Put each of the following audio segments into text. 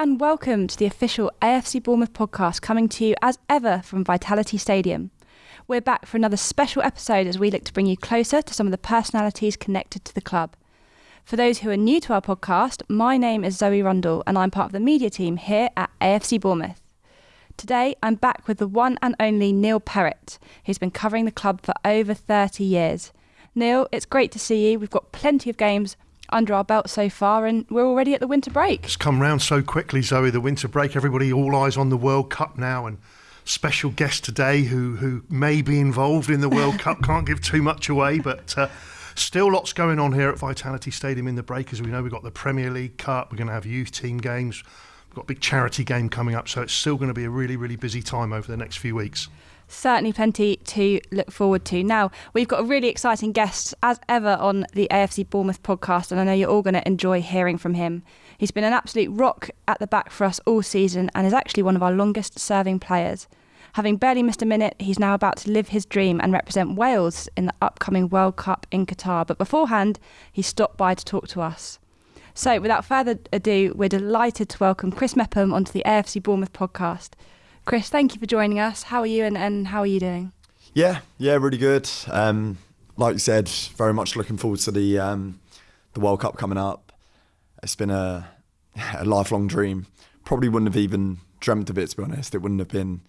and welcome to the official AFC Bournemouth podcast coming to you as ever from Vitality Stadium. We're back for another special episode as we look to bring you closer to some of the personalities connected to the club. For those who are new to our podcast, my name is Zoe Rundle and I'm part of the media team here at AFC Bournemouth. Today, I'm back with the one and only Neil Perrett, who's been covering the club for over 30 years. Neil, it's great to see you. We've got plenty of games under our belt so far, and we're already at the winter break. It's come round so quickly, Zoe. The winter break, everybody all eyes on the World Cup now, and special guest today who who may be involved in the World Cup. Can't give too much away, but. Uh, Still lots going on here at Vitality Stadium in the break. As we know, we've got the Premier League Cup, we're going to have youth team games, we've got a big charity game coming up, so it's still going to be a really, really busy time over the next few weeks certainly plenty to look forward to. Now, we've got a really exciting guest, as ever, on the AFC Bournemouth podcast, and I know you're all going to enjoy hearing from him. He's been an absolute rock at the back for us all season and is actually one of our longest serving players. Having barely missed a minute, he's now about to live his dream and represent Wales in the upcoming World Cup in Qatar. But beforehand, he stopped by to talk to us. So, without further ado, we're delighted to welcome Chris Mepham onto the AFC Bournemouth podcast. Chris, thank you for joining us. How are you and, and how are you doing? Yeah, yeah, really good. Um, like you said, very much looking forward to the um, the World Cup coming up. It's been a, a lifelong dream. Probably wouldn't have even dreamt of it, to be honest. It wouldn't have been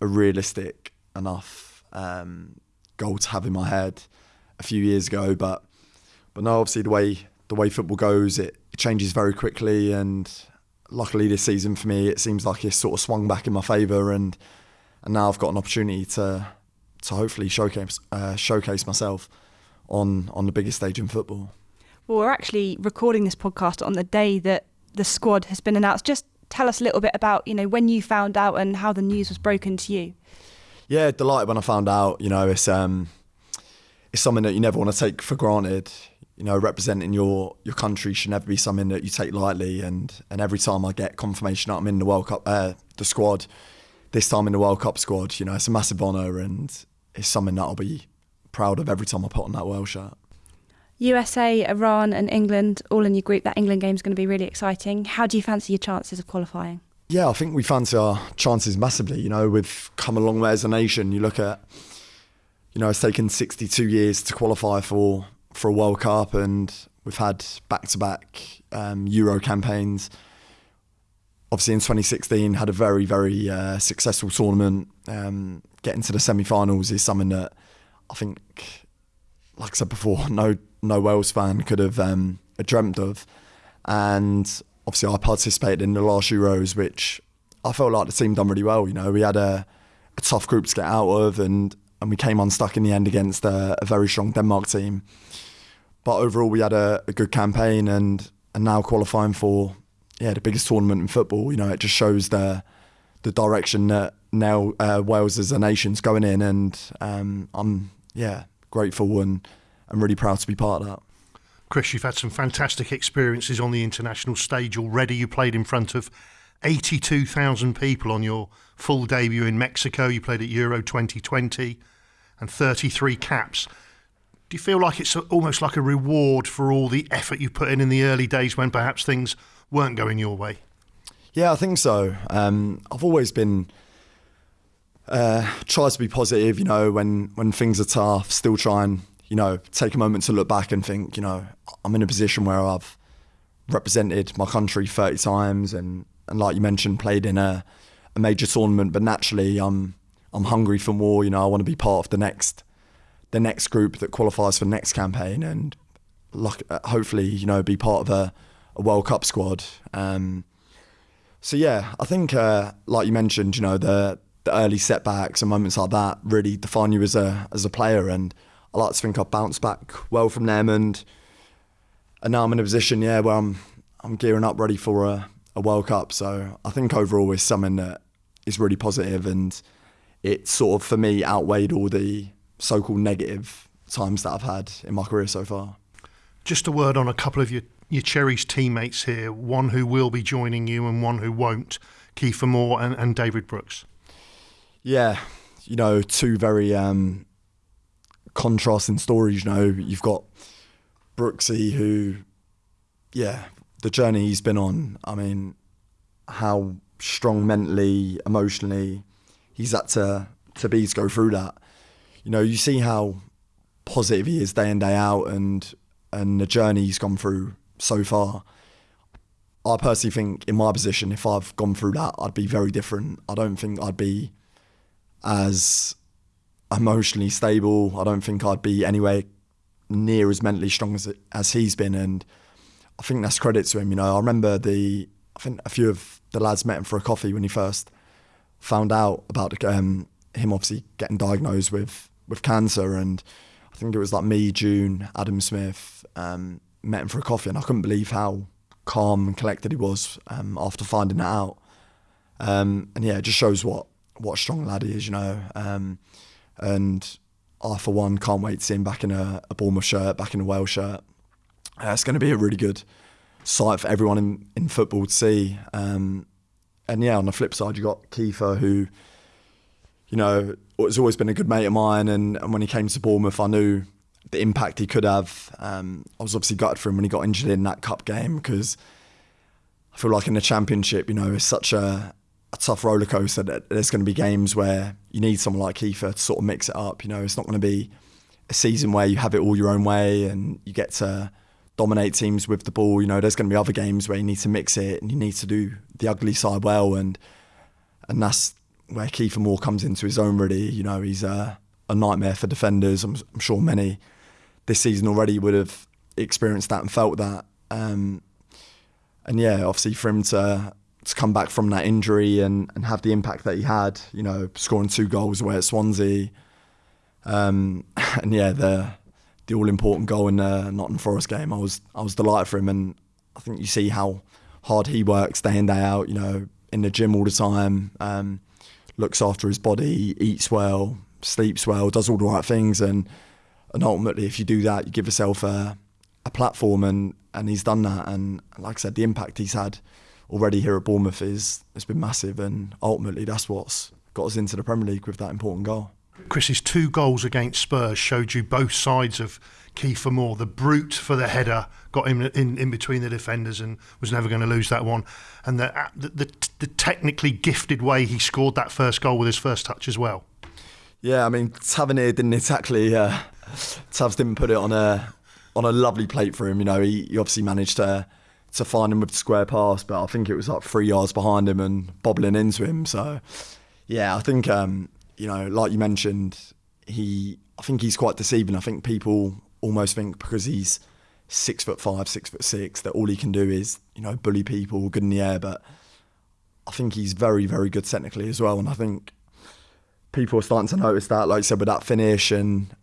a realistic enough um, goal to have in my head a few years ago. But but no, obviously the way the way football goes, it, it changes very quickly, and luckily this season for me, it seems like it's sort of swung back in my favour, and and now I've got an opportunity to to hopefully showcase uh, showcase myself on on the biggest stage in football. Well, we're actually recording this podcast on the day that the squad has been announced. Just tell us a little bit about you know when you found out and how the news was broken to you. Yeah, delighted when I found out. You know, it's um, it's something that you never want to take for granted you know, representing your your country should never be something that you take lightly. And and every time I get confirmation that I'm in the World Cup, uh, the squad, this time in the World Cup squad, you know, it's a massive honour and it's something that I'll be proud of every time I put on that Wales shirt. USA, Iran, and England all in your group. That England game is going to be really exciting. How do you fancy your chances of qualifying? Yeah, I think we fancy our chances massively. You know, we've come a long way as a nation. You look at, you know, it's taken 62 years to qualify for for a World Cup, and we've had back-to-back um, Euro campaigns. Obviously, in 2016, had a very, very uh, successful tournament. Um, getting to the semi-finals is something that I think, like I said before, no no Wales fan could have um, dreamt of. And obviously, I participated in the last Euros, which I felt like the team done really well. You know, we had a, a tough group to get out of, and and we came unstuck in the end against a, a very strong Denmark team. But overall, we had a, a, good campaign, and and now qualifying for yeah the biggest tournament in football. You know, it just shows the the direction that now uh, Wales as a nation's going in, and um, I'm yeah grateful and and really proud to be part of that. Chris, you've had some fantastic experiences on the international stage already. You played in front of 82,000 people on your full debut in Mexico. You played at Euro 2020 and 33 caps do you feel like it's almost like a reward for all the effort you put in in the early days when perhaps things weren't going your way? Yeah, I think so. Um, I've always been uh, to be positive. You know, when when things are tough, still try and you know take a moment to look back and think. You know, I'm in a position where I've represented my country 30 times, and and like you mentioned, played in a, a major tournament. But naturally, I'm I'm hungry for more. You know, I want to be part of the next the next group that qualifies for the next campaign and luck, uh, hopefully you know be part of a, a World Cup squad. Um, so yeah, I think uh, like you mentioned, you know the the early setbacks and moments like that really define you as a as a player, and I like to think I've bounced back well from them, and and now I'm in a position yeah where I'm I'm gearing up ready for a, a World Cup. So I think overall it's something that is really positive, and it sort of for me outweighed all the so-called negative times that I've had in my career so far. Just a word on a couple of your, your cherished teammates here, one who will be joining you and one who won't, Kiefer Moore and, and David Brooks. Yeah, you know, two very um, contrasting stories. You know, you've got Brooksy who, yeah, the journey he's been on, I mean, how strong mentally, emotionally he's had to to be to go through that. You know, you see how positive he is day in day out, and and the journey he's gone through so far. I personally think, in my position, if I've gone through that, I'd be very different. I don't think I'd be as emotionally stable. I don't think I'd be anywhere near as mentally strong as as he's been, and I think that's credit to him. You know, I remember the I think a few of the lads met him for a coffee when he first found out about um, him obviously getting diagnosed with with cancer, and I think it was like me, June, Adam Smith, um, met him for a coffee, and I couldn't believe how calm and collected he was um, after finding that out. Um, and yeah, it just shows what what a strong lad he is, you know. Um, and I, for one, can't wait to see him back in a, a Bournemouth shirt, back in a Wales shirt. Uh, it's going to be a really good sight for everyone in, in football to see. Um, and yeah, on the flip side, you've got Kiefer, who, you know, has always been a good mate of mine. And, and when he came to Bournemouth, I knew the impact he could have. Um, I was obviously gutted for him when he got injured in that cup game because I feel like in the championship, you know, it's such a, a tough roller coaster that there's going to be games where you need someone like Kiefer to sort of mix it up. You know, it's not going to be a season where you have it all your own way and you get to dominate teams with the ball. You know, there's going to be other games where you need to mix it and you need to do the ugly side well, and and that's where Kiefer Moore comes into his own. Really, you know, he's a, a nightmare for defenders. I'm, I'm, sure many this season already would have experienced that and felt that. Um, and yeah, obviously for him to to come back from that injury and, and have the impact that he had, you know, scoring two goals away at Swansea. Um, and yeah, the the all important goal in the Nottingham Forest game. I was I was delighted for him, and I think you see how hard he works day in day out. You know, in the gym all the time, um, looks after his body, eats well, sleeps well, does all the right things, and and ultimately, if you do that, you give yourself a a platform, and and he's done that. And like I said, the impact he's had already here at Bournemouth is has been massive, and ultimately that's what's got us into the Premier League with that important goal. Chris's two goals against Spurs showed you both sides of Kiefer Moore. The brute for the header got him in, in between the defenders and was never going to lose that one. And the, the, the, the technically gifted way he scored that first goal with his first touch as well. Yeah, I mean, Tavernier didn't exactly. Uh, Tavs didn't put it on a on a lovely plate for him. You know, he, he obviously managed to to find him with the square pass, but I think it was like three yards behind him and bobbling into him. So, yeah, I think um, you know, like you mentioned, he I think he's quite deceiving. I think people almost think because he's six foot five, six foot six, that all he can do is you know bully people, good in the air. But I think he's very, very good technically as well, and I think people are starting to notice that. Like I said, with that finish and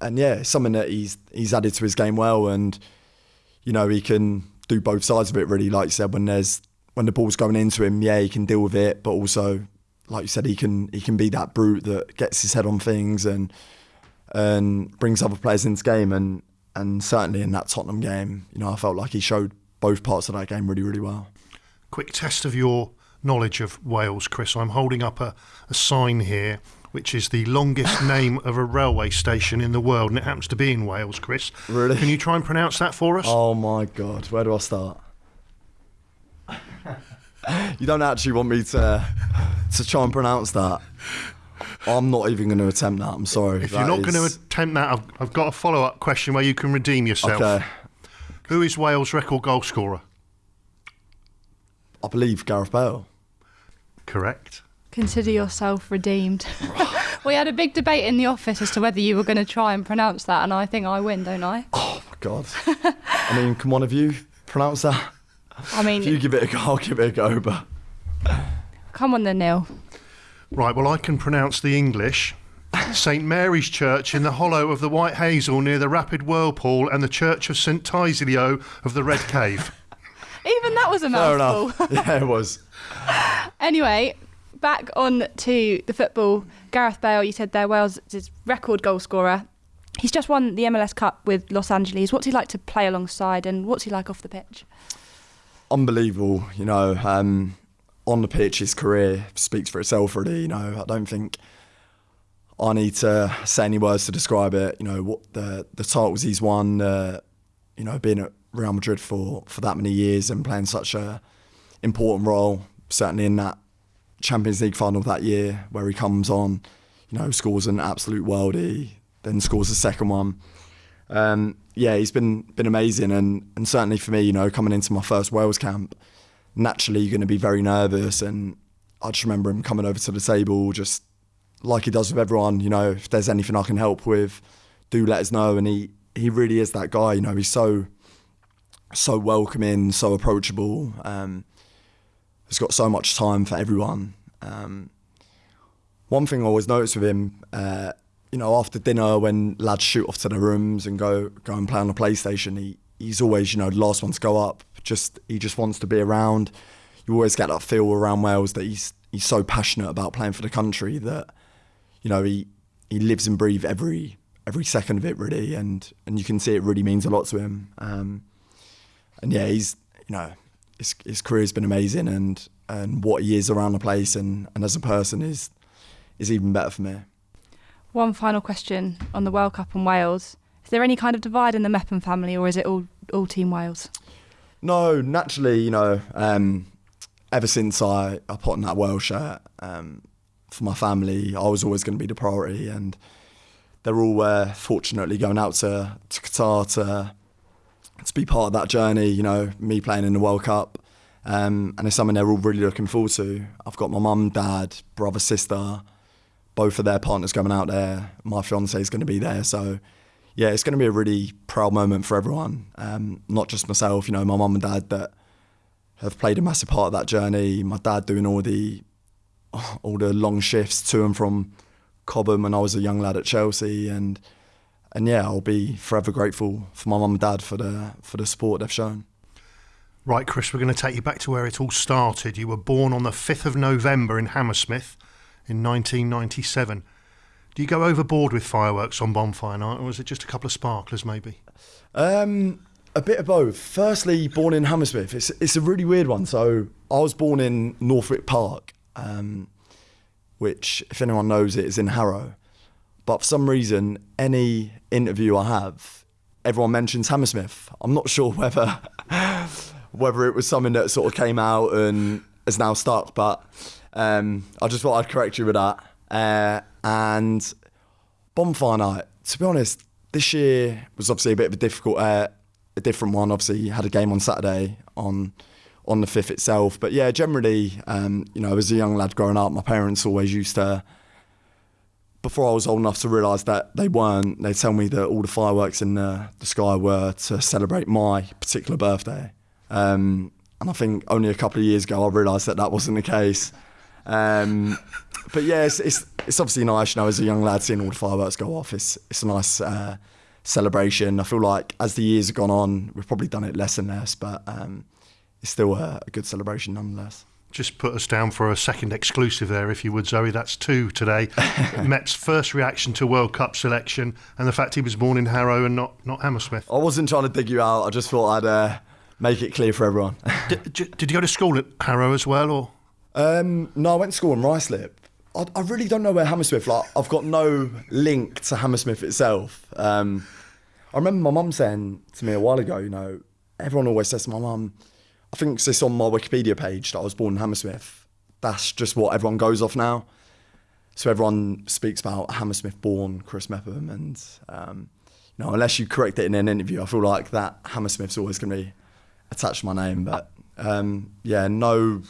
and yeah, something that he's he's added to his game well, and you know he can do both sides of it really. Like you said, when there's when the ball's going into him, yeah, he can deal with it, but also like you said, he can he can be that brute that gets his head on things and and brings other players into the game. And and certainly in that Tottenham game, you know, I felt like he showed both parts of that game really, really well. Quick test of your knowledge of Wales, Chris. I'm holding up a, a sign here which is the longest name of a railway station in the world, and it happens to be in Wales, Chris. Really? Can you try and pronounce that for us? Oh my God, where do I start? you don't actually want me to to try and pronounce that. I'm not even going to attempt that. I'm sorry. If that you're not is... going to attempt that, I've, I've got a follow up question where you can redeem yourself. Okay. Who is Wales' record goal scorer? I believe Gareth Bale. Correct. Consider yourself redeemed. we had a big debate in the office as to whether you were going to try and pronounce that, and I think I win, don't I? Oh my god! I mean, can one of you pronounce that? I mean, if you give it a go, I'll give it a go. But come on, then, Neil. Right. Well, I can pronounce the English. St Mary's Church in the hollow of the White Hazel near the Rapid Whirlpool and the Church of St Tysilio of the Red Cave. Even that was a Fair mouthful. Enough. Yeah, it was. anyway, back on to the football. Gareth Bale, you said there, Wales' is record goal scorer. He's just won the MLS Cup with Los Angeles. What's he like to play alongside, and what's he like off the pitch? Unbelievable, you know. Um, on the pitch, his career speaks for itself. Really, you know. I don't think I need to say any words to describe it. You know what the the titles he's won. Uh, you know, being at Real Madrid for for that many years and playing such a important role, certainly in that Champions League final that year where he comes on, you know, scores an absolute worldie, then scores the second one. Um, yeah, he's been been amazing, and and certainly for me, you know, coming into my first Wales camp, naturally you're going to be very nervous, and I just remember him coming over to the table, just like he does with everyone. You know, if there's anything I can help with, do let us know. And he he really is that guy. You know, he's so so welcoming, so approachable. Um, he's got so much time for everyone. Um, one thing I always noticed with him, uh, you know, after dinner when lads shoot off to their rooms and go go and play on the PlayStation, he he's always you know the last one to go up. Just he just wants to be around. You always get that feel around Wales that he's he's so passionate about playing for the country that you know he he lives and breathes every every second of it really, and and you can see it really means a lot to him. Um, and yeah, he's you know his his career's been amazing, and and what he is around the place and, and as a person is is even better for me. One final question on the World Cup and Wales. Is there any kind of divide in the Mepham family, or is it all all Team Wales? No, naturally, you know, um, ever since I, I put on that Wales shirt um, for my family, I was always going to be the priority, and they're all uh, fortunately going out to, to Qatar to to be part of that journey. You know, me playing in the World Cup, um, and it's something they're all really looking forward to. I've got my mum, dad, brother, sister, both of their partners coming out there. My fiance is going to be there, so yeah, it's going to be a really proud moment for everyone. Um, not just myself, you know, my mum and dad that have played a massive part of that journey. My dad doing all the all the long shifts to and from Cobham when I was a young lad at Chelsea, and and yeah, I'll be forever grateful for my mum and dad for the for the support they've shown. Right, Chris, we're going to take you back to where it all started. You were born on the 5th of November in Hammersmith in 1997. Do you go overboard with fireworks on bonfire night, or was it just a couple of sparklers, maybe? Um, a bit of both. Firstly, born in Hammersmith. It's it's a really weird one. So I was born in Northwick Park, um, which, if anyone knows it, is in Harrow. But for some reason, any interview I have, everyone mentions Hammersmith. I'm not sure whether whether it was something that sort of came out and is now stuck, but um, I just thought I'd correct you with that. Uh, and bonfire night, to be honest, this year was obviously a bit of a difficult, uh, a different one. Obviously, you had a game on Saturday on on the fifth itself, but yeah, generally, um, you know, as a young lad growing up, my parents always used to. Before I was old enough to realise that they weren't, they'd tell me that all the fireworks in the, the sky were to celebrate my particular birthday. Um, and I think only a couple of years ago I realised that that wasn't the case. Um, but yeah, it's, it's, it's obviously nice, you know, as a young lad seeing all the fireworks go off. It's it's a nice uh, celebration. I feel like as the years have gone on, we've probably done it less and less, but um, it's still a, a good celebration nonetheless. Just put us down for a second exclusive there, if you would, Zoe. That's two today. Met's first reaction to World Cup selection and the fact he was born in Harrow and not, not Hammersmith. I wasn't trying to dig you out. I just thought I'd uh, make it clear for everyone. did, did you go to school at Harrow as well, or? Um, no, I went to school in Ruislip. I, I, really don't know where Hammersmith. Like, I've got no link to Hammersmith itself. Um, I remember my mum saying to me a while ago. You know, everyone always says to my mum, I think it's on my Wikipedia page that I was born in Hammersmith. That's just what everyone goes off now. So everyone speaks about Hammersmith born Chris Mepham, and um, you know, unless you correct it in an interview, I feel like that Hammersmith's always going to be attached to my name. But um, yeah, no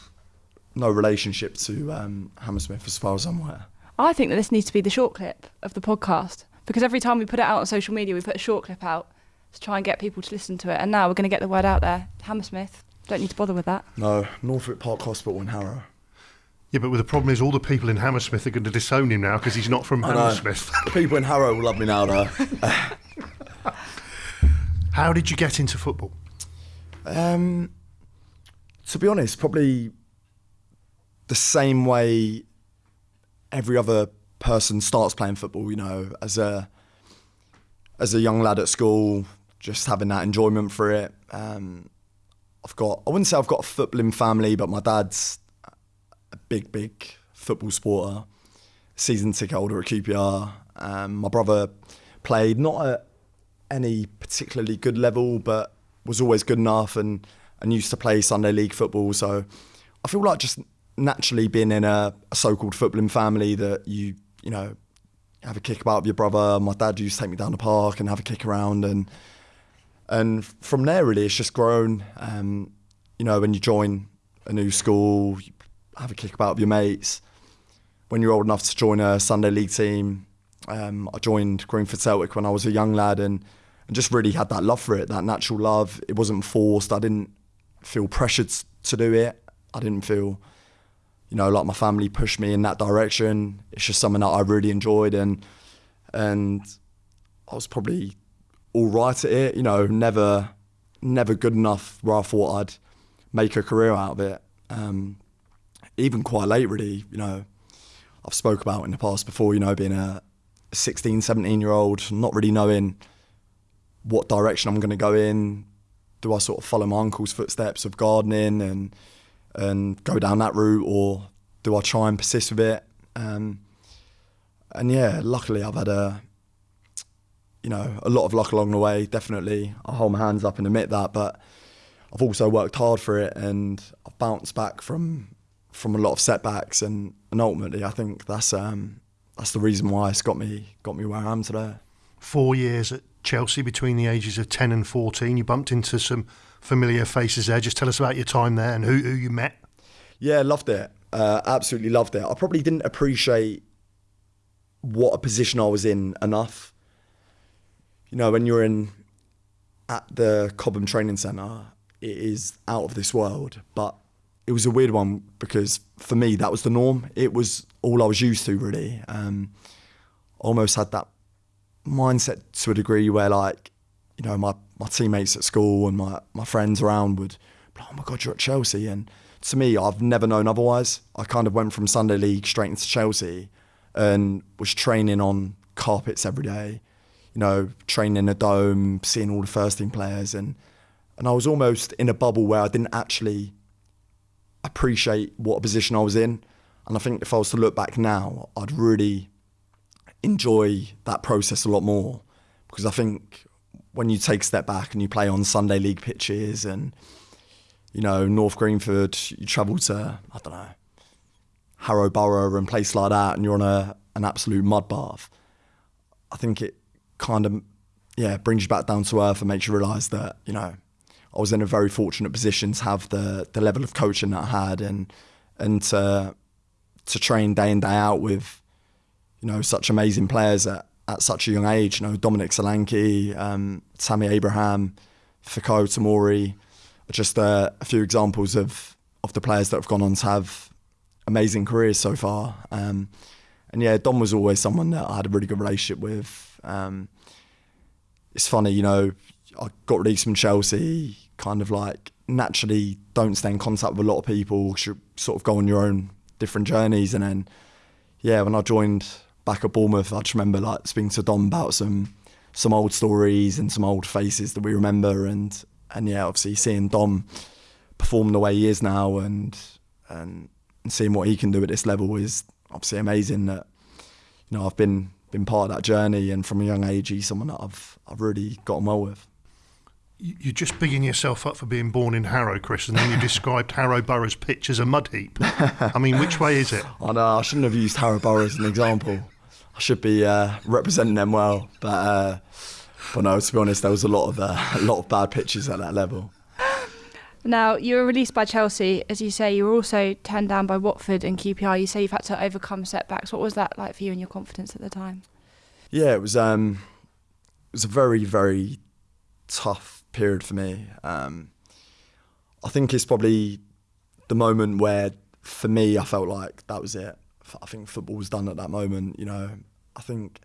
no relationship to um, Hammersmith as far as I'm aware. I think that this needs to be the short clip of the podcast because every time we put it out on social media, we put a short clip out to try and get people to listen to it. And now we're going to get the word out there. Hammersmith, don't need to bother with that. No, Northwick Park Hospital in Harrow. Yeah, but the problem is all the people in Hammersmith are going to disown him now because he's not from Hammersmith. the people in Harrow will love me now, though. How did you get into football? Um, to be honest, probably the same way every other person starts playing football, you know, as a as a young lad at school, just having that enjoyment for it. Um, I've got I wouldn't say I've got a footballing family, but my dad's a big, big football supporter. Season ticket holder at QPR. Um, my brother played not at any particularly good level, but was always good enough and and used to play Sunday league football. So I feel like just naturally being in a, a so-called footballing family that you you know have a kick about with your brother. My dad used to take me down the park and have a kick around, and and from there really it's just grown. Um, you know, when you join a new school, you have a kick about with your mates. When you're old enough to join a Sunday league team, um, I joined Greenford Celtic when I was a young lad, and and just really had that love for it, that natural love. It wasn't forced. I didn't feel pressured to do it. I didn't feel you know, like my family pushed me in that direction. It's just something that I really enjoyed, and and I was probably all right at it. You know, never never good enough where I thought I'd make a career out of it. Um, even quite late, really. You know, I've spoke about in the past before. You know, being a 16, 17 year old, not really knowing what direction I'm going to go in. Do I sort of follow my uncle's footsteps of gardening and and go down that route, or do I try and persist with it? Um, and yeah, luckily I've had a, you know, a lot of luck along the way. Definitely, I hold my hands up and admit that. But I've also worked hard for it, and I've bounced back from from a lot of setbacks, and, and ultimately, I think that's um, that's the reason why it's got me got me where I am today. Four years at Chelsea between the ages of ten and fourteen. You bumped into some familiar faces there. Just tell us about your time there and who, who you met. Yeah, loved it. Uh, absolutely loved it. I probably didn't appreciate what a position I was in enough. You know, when you're in at the Cobham Training Centre, it is out of this world. But it was a weird one because for me that was the norm. It was all I was used to really. Um, almost had that mindset to a degree where like, you know, my, my teammates at school and my, my friends around would, oh my God, you're at Chelsea. And to me, I've never known otherwise. I kind of went from Sunday League straight into Chelsea and was training on carpets every day, you know, training in a dome, seeing all the first team players. And, and I was almost in a bubble where I didn't actually appreciate what a position I was in. And I think if I was to look back now, I'd really enjoy that process a lot more because I think when you take a step back and you play on Sunday league pitches and you know North Greenford, you travel to I don't know Harrow Borough and place like that, and you're on a an absolute mud bath. I think it kind of yeah brings you back down to earth and makes you realise that you know I was in a very fortunate position to have the the level of coaching that I had and and to to train day in day out with you know such amazing players at, at such a young age. You know Dominic Solanke, um, Tammy Abraham, Fikayo Tomori, just uh, a few examples of of the players that have gone on to have amazing careers so far. Um, and yeah, Dom was always someone that I had a really good relationship with. Um, it's funny, you know, I got released from Chelsea, kind of like naturally don't stay in contact with a lot of people, should sort of go on your own different journeys. And then, yeah, when I joined back at Bournemouth, I just remember like speaking to Dom about some some old stories and some old faces that we remember. And and yeah, obviously seeing Dom perform the way he is now and and, and seeing what he can do at this level is obviously amazing. That you know I've been been part of that journey, and from a young age, he's someone that I've I've really gotten well with. You're just bigging yourself up for being born in Harrow, Chris, and then you described Harrow Borough's pitch as a mud heap. I mean, which way is it? I know I shouldn't have used Harrow Borough as an example. I should be uh, representing them well, but. Uh, but no, to be honest, there was a lot of uh, a lot of bad pitches at that level. Now you were released by Chelsea, as you say. You were also turned down by Watford and QPR. You say you've had to overcome setbacks. What was that like for you and your confidence at the time? Yeah, it was. Um, it was a very very tough period for me. Um, I think it's probably the moment where, for me, I felt like that was it. I think football was done at that moment. You know, I think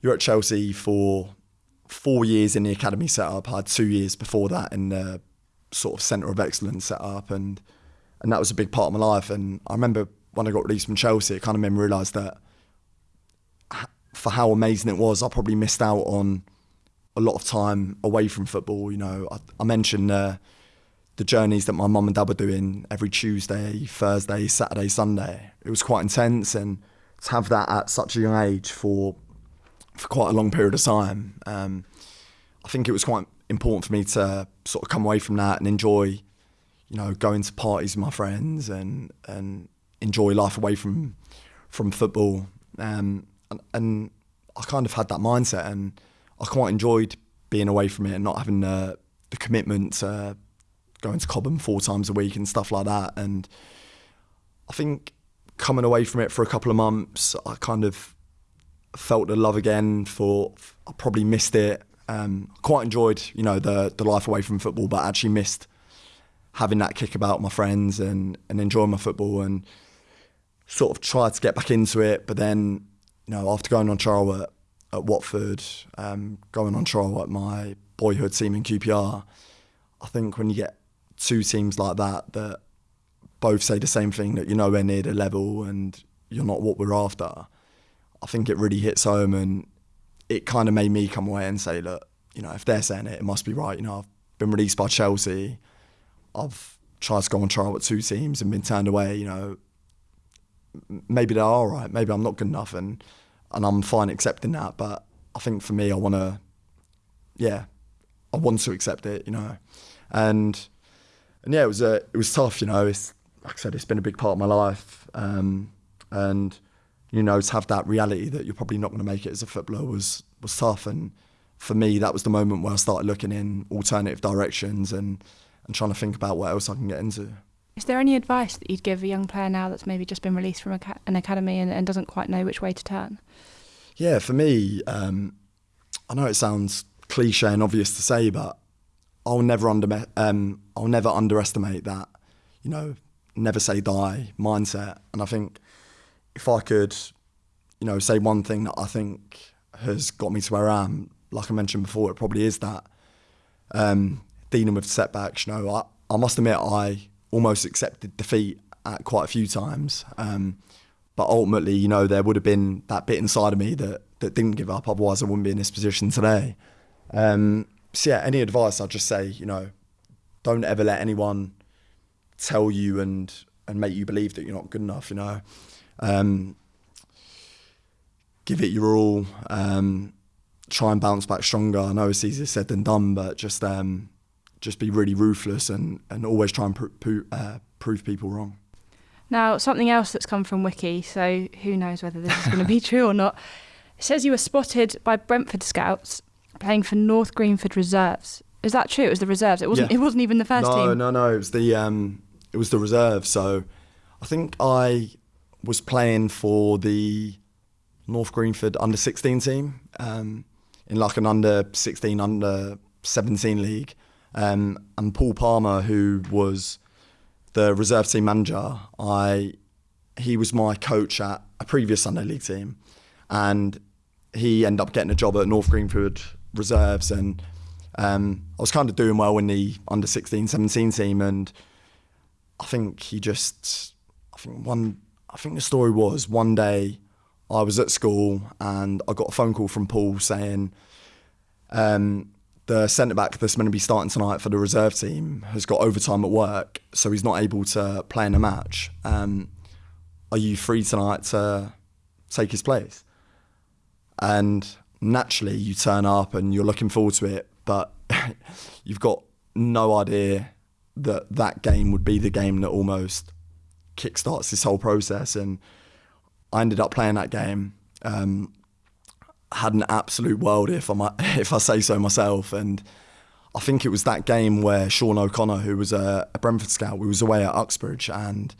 you're at Chelsea for four years in the academy setup. I had two years before that in the sort of centre of excellence setup, and and that was a big part of my life. And I remember when I got released from Chelsea, it kind of made me realise that for how amazing it was, I probably missed out on a lot of time away from football. You know, I, I mentioned uh, the journeys that my mum and dad were doing every Tuesday, Thursday, Saturday, Sunday. It was quite intense, and to have that at such a young age for for quite a long period of time. Um, I think it was quite important for me to sort of come away from that and enjoy, you know, going to parties with my friends and and enjoy life away from from football. Um, and, and I kind of had that mindset, and I quite enjoyed being away from it and not having the the commitment to going to Cobham four times a week and stuff like that. And I think coming away from it for a couple of months, I kind of felt the love again. For I probably missed it. Um, quite enjoyed, you know, the the life away from football, but actually missed having that kick about my friends and and enjoying my football and sort of tried to get back into it. But then, you know, after going on trial at, at Watford, um, going on trial at my boyhood team in QPR, I think when you get two teams like that that both say the same thing that you're nowhere near the level and you're not what we're after, I think it really hits home and it kind of made me come away and say, look, you know, if they're saying it, it must be right. You know, I've been released by Chelsea. I've tried to go on trial with two teams and been turned away. You know, maybe they're all right. Maybe I'm not good enough, and and I'm fine accepting that. But I think for me, I want to, yeah, I want to accept it. You know, and and yeah, it was it was tough. You know, it's like I said, it's been a big part of my life, um, and you know, to have that reality that you're probably not going to make it as a footballer was was tough. And for me, that was the moment where I started looking in alternative directions and and trying to think about what else I can get into. Is there any advice that you'd give a young player now that's maybe just been released from an academy and, and doesn't quite know which way to turn? Yeah, for me, um, I know it sounds cliche and obvious to say, but I'll never under um, I'll never underestimate that. You know, never say die mindset. And I think if I could, you know, say one thing that I think has got me to where I am, like I mentioned before, it probably is that um, dealing with setbacks. You know, I, I must admit I almost accepted defeat at quite a few times. Um, but ultimately, you know, there would have been that bit inside of me that, that didn't give up. Otherwise, I wouldn't be in this position today. Um, so, yeah, any advice I'd just say, you know, don't ever let anyone tell you and, and make you believe that you're not good enough, you know. Um, give it your all. Um, try and bounce back stronger. I know it's easier said than done, but just um, just be really ruthless and, and always try and pr- uh, prove people wrong. Now, something else that's come from Wiki, so who knows whether this is going to be true or not. It says you were spotted by Brentford scouts playing for North Greenford Reserves. Is that true? It was the reserves. It wasn't. Yeah. It wasn't even the first no, team. No, no, no. It was the um, it was the reserve. So, I think I was playing for the North Greenford under 16 team um, in like an under 16, under 17 league. Um, and Paul Palmer, who was the reserve team manager, I he was my coach at a previous Sunday League team, and he ended up getting a job at North Greenford Reserves, and um, I was kind of doing well in the under 16, 17 team, and I think he just, I think one, I think the story was one day I was at school and I got a phone call from Paul saying. Um, the centre back that's going to be starting tonight for the reserve team has got overtime at work, so he's not able to play in a match. Um, are you free tonight to take his place? And naturally, you turn up and you're looking forward to it, but you've got no idea that that game would be the game that almost kickstarts this whole process. And I ended up playing that game. Um, had an absolute world if I if I say so myself. And I think it was that game where Sean O'Connor, who was a, a Brentford scout, we was away at Uxbridge, and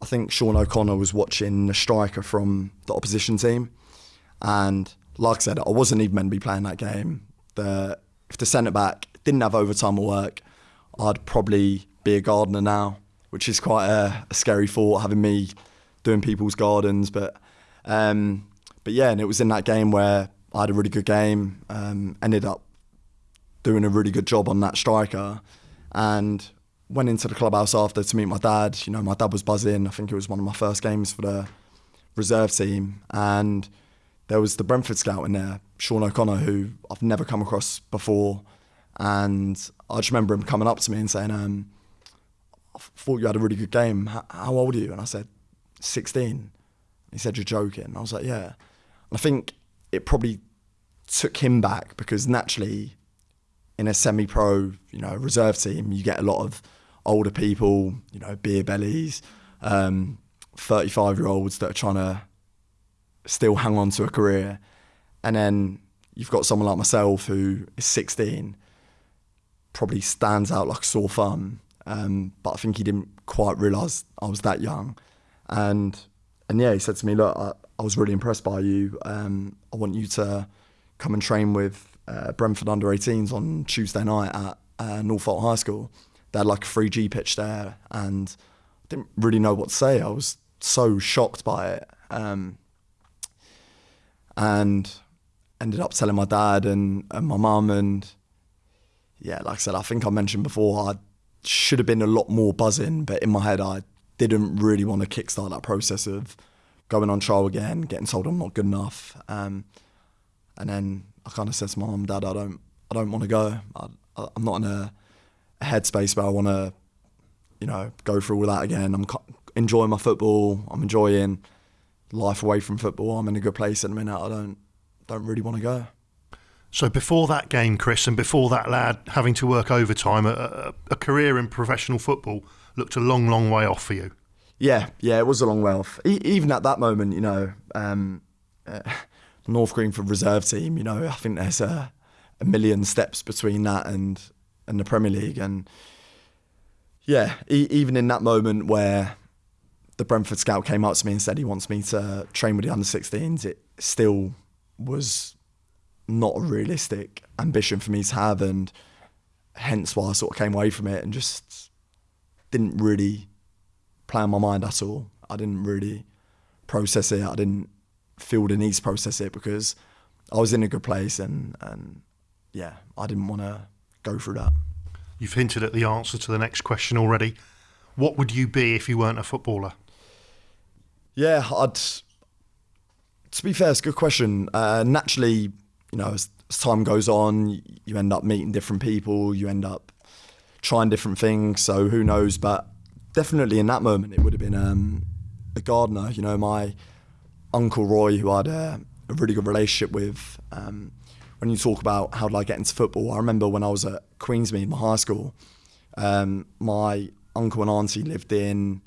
I think Sean O'Connor was watching a striker from the opposition team. And like I said, I wasn't even meant to be playing that game. The, if the centre back didn't have overtime at work, I'd probably be a gardener now, which is quite a, a scary thought having me doing people's gardens. But um, but yeah, and it was in that game where I had a really good game, um, ended up doing a really good job on that striker, and went into the clubhouse after to meet my dad. You know, my dad was buzzing. I think it was one of my first games for the reserve team, and there was the Brentford scout in there, Sean O'Connor, who I've never come across before, and I just remember him coming up to me and saying, um, "I thought you had a really good game. How, how old are you?" And I said, 16. He said, You're joking. I was like, Yeah. I think it probably took him back because naturally, in a semi-pro, you know, reserve team, you get a lot of older people, you know, beer bellies, um, 35 year olds that are trying to still hang on to a career. And then you've got someone like myself who is 16, probably stands out like a sore thumb. Um, but I think he didn't quite realise I was that young. And and yeah, he said to me, look, I, I was really impressed by you. Um, I want you to come and train with uh, Brentford under 18s on Tuesday night at uh, Northolt High School. They had like a 3G pitch there, and I didn't really know what to say. I was so shocked by it. Um, and ended up telling my dad and, and my mum and yeah, like I said, I think I mentioned before, I should have been a lot more buzzing, but in my head, I didn't really want to kickstart that process of going on trial again, getting told I'm not good enough. Um, and then I kind of said to my mum, Dad, I don't, I don't want to go. I, am not in a, a headspace where I want to, you know, go through all that again. I'm enjoying my football. I'm enjoying life away from football. I'm in a good place at the minute. I don't, don't really want to go. So before that game, Chris, and before that lad having to work overtime, a, a, career in professional football looked a long, long way off for you. Yeah, yeah, it was a long way off. E- even at that moment, you know, um, uh, North Greenford reserve team, you know, I think there's a, a million steps between that and and the Premier League, and yeah, e- even in that moment where the Brentford scout came up to me and said he wants me to train with the under 16s, it still was not a realistic ambition for me to have, and hence why I sort of came away from it and just didn't really play my mind at all. I didn't really process it. I didn't feel the need to process it because I was in a good place and and yeah, I didn't want to go through that. You've hinted at the answer to the next question already. What would you be if you weren't a footballer? Yeah, I'd. To be fair, it's a good question. Uh, naturally, you know, as, as time goes on, you end up meeting different people, you end up trying different things. So who knows? But definitely in that moment, it would have been um, a gardener. You know, my uncle Roy, who I had a, a really good relationship with. Um, when you talk about how did I get into football, I remember when I was at Queensmead, my high school, um, my uncle and auntie lived in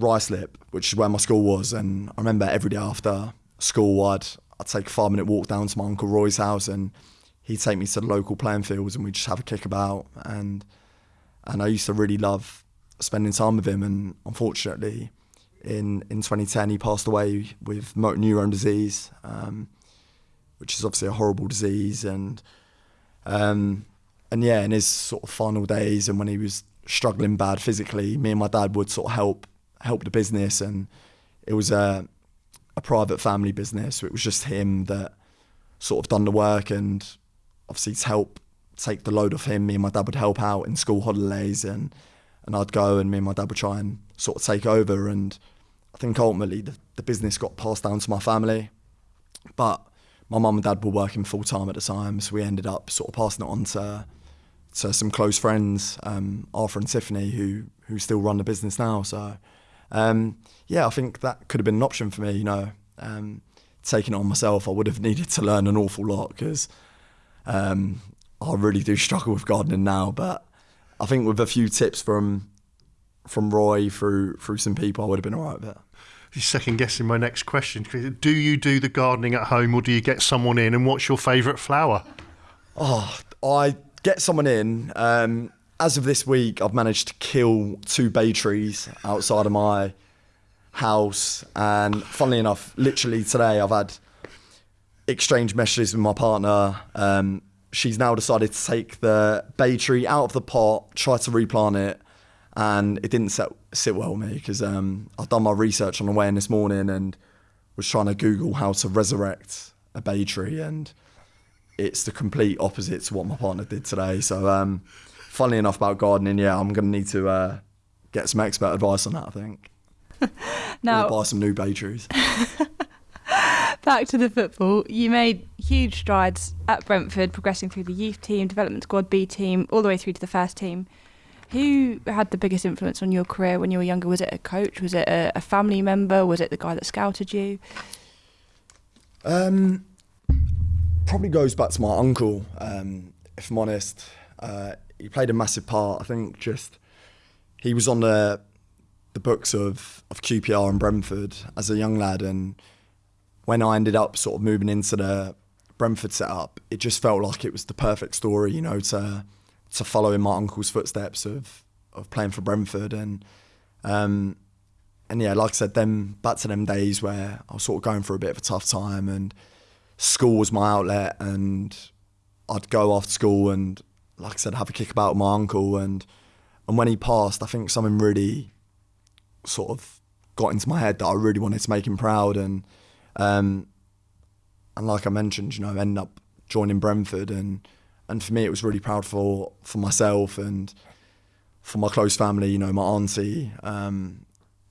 Ruislip, which is where my school was, and I remember every day after school, I'd I'd take a five minute walk down to my uncle Roy's house, and he'd take me to the local playing fields, and we'd just have a kick about, and and I used to really love spending time with him, and unfortunately, in in 2010 he passed away with motor neurone disease, um, which is obviously a horrible disease, and um, and yeah, in his sort of final days, and when he was struggling bad physically, me and my dad would sort of help help the business, and it was a a private family business. So it was just him that sort of done the work, and obviously to help take the load off him, me and my dad would help out in school holidays, and and I'd go, and me and my dad would try and sort of take over, and I think ultimately the, the business got passed down to my family, but my mum and dad were working full time at the time, so we ended up sort of passing it on to to some close friends, um, Arthur and Tiffany, who who still run the business now. So um, yeah, I think that could have been an option for me. You know, um, taking it on myself, I would have needed to learn an awful lot because um, I really do struggle with gardening now. But I think with a few tips from from Roy through through some people, I would have been all right with it. Second guessing my next question. Do you do the gardening at home or do you get someone in? And what's your favourite flower? Oh, I get someone in. Um, as of this week, I've managed to kill two bay trees outside of my house. And funnily enough, literally today, I've had exchange messages with my partner. Um, she's now decided to take the bay tree out of the pot, try to replant it, and it didn't sit, sit well with me because um, I've done my research on the way in this morning and was trying to Google how to resurrect a bay tree, and it's the complete opposite to what my partner did today. So. Um, funnily enough about gardening, yeah, I'm going to need to uh, get some expert advice on that. I think. now, or buy some new bay trees. Back to the football. You made huge strides at Brentford, progressing through the youth team, development squad, B team, all the way through to the first team. Who had the biggest influence on your career when you were younger? Was it a coach? Was it a, a family member? Was it the guy that scouted you? Um, probably goes back to my uncle. Um, if I'm honest, uh, he played a massive part. I think just he was on the the books of of QPR and Brentford as a young lad, and when I ended up sort of moving into the Brentford setup, it just felt like it was the perfect story, you know, to to follow in my uncle's footsteps of of playing for Brentford and um, and yeah, like I said, them back to them days where I was sort of going through a bit of a tough time and school was my outlet and I'd go after school and like I said, have a kick about with my uncle and and when he passed, I think something really sort of got into my head that I really wanted to make him proud and um, and like I mentioned, you know, I ended up joining Brentford and and for me it was really proud for for myself and for my close family, you know, my auntie, um,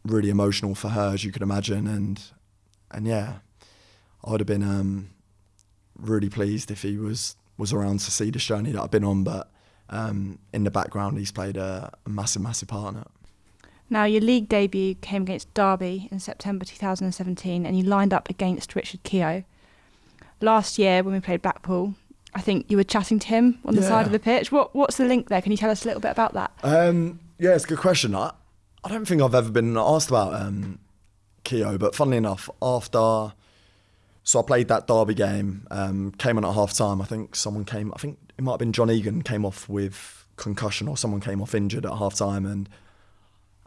really emotional for her as you could imagine and and yeah, I would have been um, really pleased if he was was around to see this journey that I've been on, but um, in the background he's played a, a massive, massive part in it. Now, your league debut came against Derby in September 2017, and you lined up against Richard Keogh. Last year, when we played Blackpool, I think you were chatting to him on the Yeah. side of the pitch. What What's the link there? Can you tell us a little bit about that? Um, yeah, it's a good question. I, I don't think I've ever been asked about um, Keogh, but funnily enough, after so I played that Derby game, um, came on at half time. I think someone came. I think it might have been John Egan came off with concussion, or someone came off injured at half time. And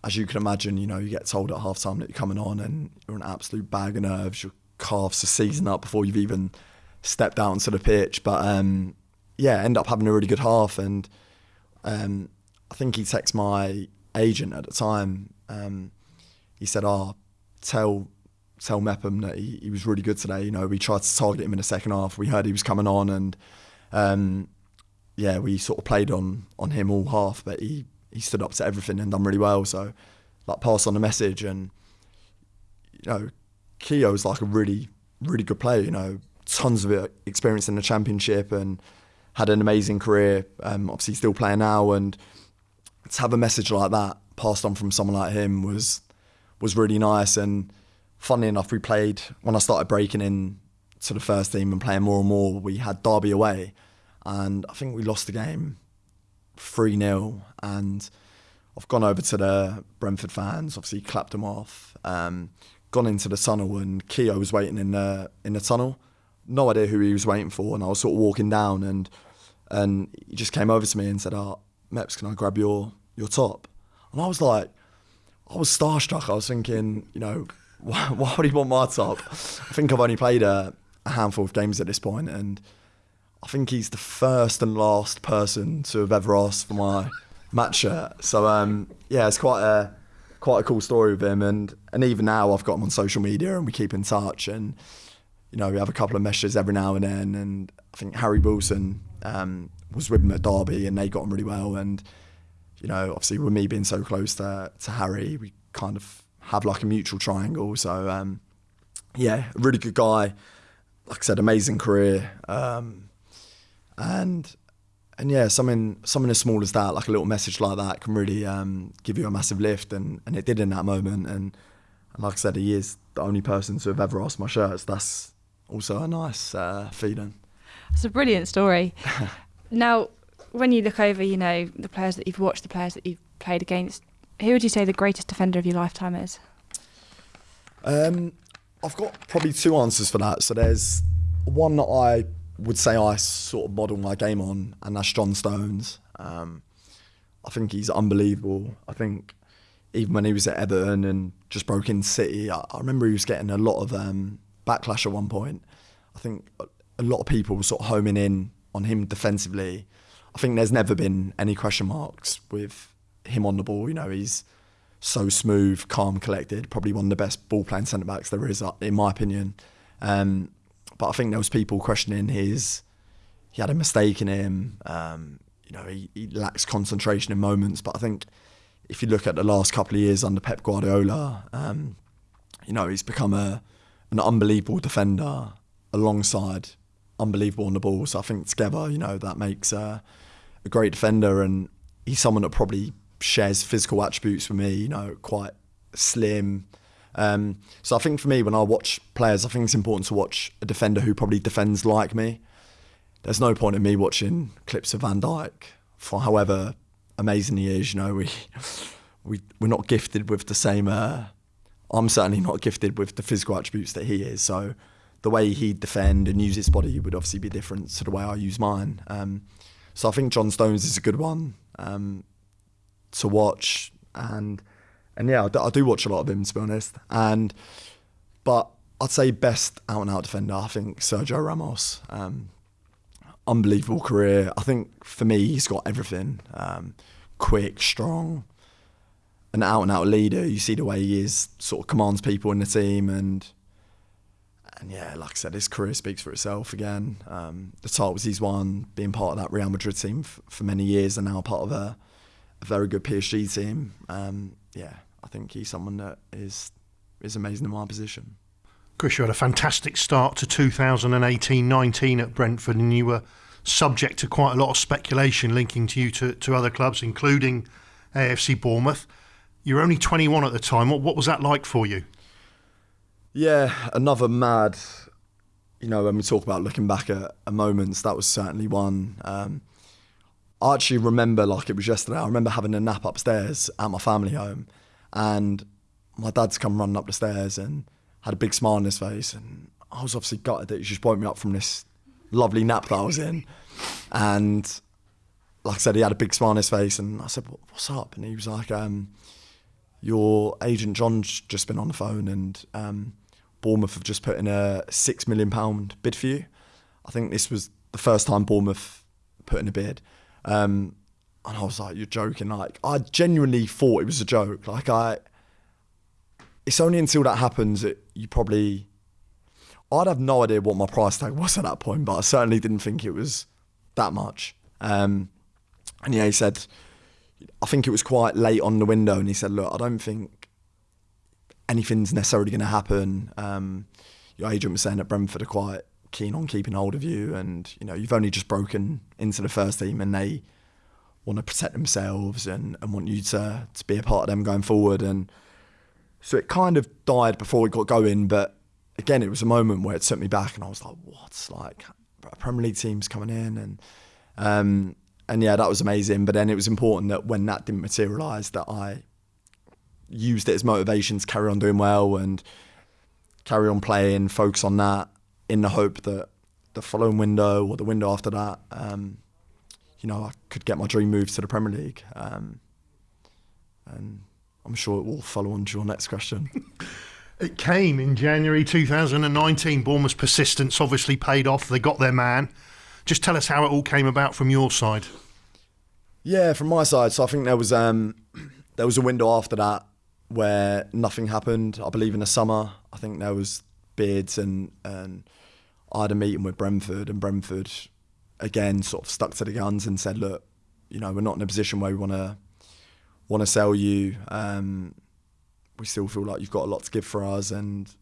as you can imagine, you know, you get told at half time that you're coming on, and you're an absolute bag of nerves. Your calves are seizing up before you've even stepped out onto the pitch. But um, yeah, end up having a really good half, and um, I think he texted my agent at the time. Um, he said, "Oh, tell tell Mepham that he, he was really good today. You know, we tried to target him in the second half. We heard he was coming on, and um, yeah, we sort of played on on him all half, but he he stood up to everything and done really well. So, like, pass on the message, and you know, Keogh's like a really really good player. You know, tons of experience in the championship and had an amazing career. Um, obviously, still playing now, and to have a message like that passed on from someone like him was was really nice. And funnily enough, we played when I started breaking in to the first team and playing more and more. We had Derby away, and I think we lost the game three 0 And I've gone over to the Brentford fans, obviously clapped them off. Um, gone into the tunnel, and Keogh was waiting in the in the tunnel. No idea who he was waiting for, and I was sort of walking down, and and he just came over to me and said, "Oh, Meps, can I grab your your top?" And I was like, I was starstruck. I was thinking, you know, why, why would he want my top? I think I've only played a, a handful of games at this point, and I think he's the first and last person to have ever asked for my match shirt. So um, yeah, it's quite a quite a cool story with him, and and even now I've got him on social media, and we keep in touch, and you know we have a couple of messages every now and then, and I think Harry Wilson um, was with him at Derby, and they got on really well, and you know obviously with me being so close to to Harry, we kind of have like a mutual triangle. So um, yeah, really good guy. Like I said, amazing career. Um, and and yeah, something something as small as that, like a little message like that, can really um, give you a massive lift, and, and it did in that moment. And, and like I said, he is the only person to have ever asked my shirts. That's also a nice uh, feeling. It's a brilliant story. now, when you look over, you know, the players that you've watched, the players that you've played against, who would you say the greatest defender of your lifetime is? Um, I've got probably two answers for that. So there's one that I would say I sort of model my game on, and that's John Stones. Um, I think he's unbelievable. I think even when he was at Everton and just broke in City, I, I remember he was getting a lot of um, backlash at one point. I think a, a lot of people were sort of homing in on him defensively. I think there's never been any question marks with him on the ball. You know, he's so smooth, calm, collected. Probably one of the best ball playing centre backs there is, uh, in my opinion. Um, but I think there was people questioning his. He had a mistake in him. Um, you know, he, he lacks concentration in moments. But I think if you look at the last couple of years under Pep Guardiola, um, you know, he's become a an unbelievable defender alongside unbelievable on the ball. So I think together, you know, that makes a great defender, and he's someone that probably shares physical attributes with me. You know, quite slim. Um, so I think for me, when I watch players, I think it's important to watch a defender who probably defends like me. There's no point in me watching clips of Van Dijk for however amazing he is. You know, we we we're not gifted with the same. Uh, I'm certainly not gifted with the physical attributes that he is. So the way he'd defend and use his body would obviously be different to the way I use mine. Um, so I think John Stones is a good one um, to watch, and and yeah, I do, I do watch a lot of him to be honest. And but I'd say best out and out defender. I think Sergio Ramos. Um, unbelievable career. I think for me, he's got everything. Um, quick, strong, an out and out leader. You see the way he is, sort of commands people in the team, and and yeah, like I said, his career speaks for itself again. Um, the titles he's won, being part of that Real Madrid team f- for many years, and now part of a, a very good PSG team. Um, yeah, I think he's someone that is is amazing in my position. Chris, you had a fantastic start to 2018-19 at Brentford, and you were subject to quite a lot of speculation linking to you to, to other clubs, including AFC Bournemouth. You were only 21 at the time. What, what was that like for you? Yeah, another mad. You know, when we talk about looking back at, at moments, that was certainly one. Um, I actually remember like it was yesterday. I remember having a nap upstairs at my family home, and my dad's come running up the stairs and had a big smile on his face, and I was obviously gutted that he just woke me up from this lovely nap that I was in, and like I said, he had a big smile on his face, and I said, "What's up?" And he was like, um, "Your agent John's just been on the phone, and." Um, Bournemouth have just put in a six million pound bid for you. I think this was the first time Bournemouth put in a bid, um, and I was like, "You're joking!" Like I genuinely thought it was a joke. Like I, it's only until that happens that you probably. I'd have no idea what my price tag was at that point, but I certainly didn't think it was that much. Um, and yeah, he said, I think it was quite late on the window, and he said, "Look, I don't think anything's necessarily going to happen. Um, your agent was saying that Brentford are quite keen on keeping hold of you, and you know you've only just broken into the first team, and they want to protect themselves and, and want you to to be a part of them going forward. And so it kind of died before we got going, but again, it was a moment where it took me back, and I was like, "What? Like a Premier League team's coming in?" and um, and yeah, that was amazing. But then it was important that when that didn't materialise, that I used it as motivation to carry on doing well and carry on playing, focus on that, in the hope that the following window or the window after that, um, you know, I could get my dream move to the Premier League. Um, and I'm sure it will follow on to your next question. it came in January 2019. Bournemouth's persistence obviously paid off. They got their man. Just tell us how it all came about from your side. Yeah, from my side. So I think there was um, there was a window after that where nothing happened. I believe in the summer, I think there was bids and and I had a meeting with Brentford and Brentford again sort of stuck to the guns and said, look, you know, we're not in a position where we want to want to sell you. Um, we still feel like you've got a lot to give for us and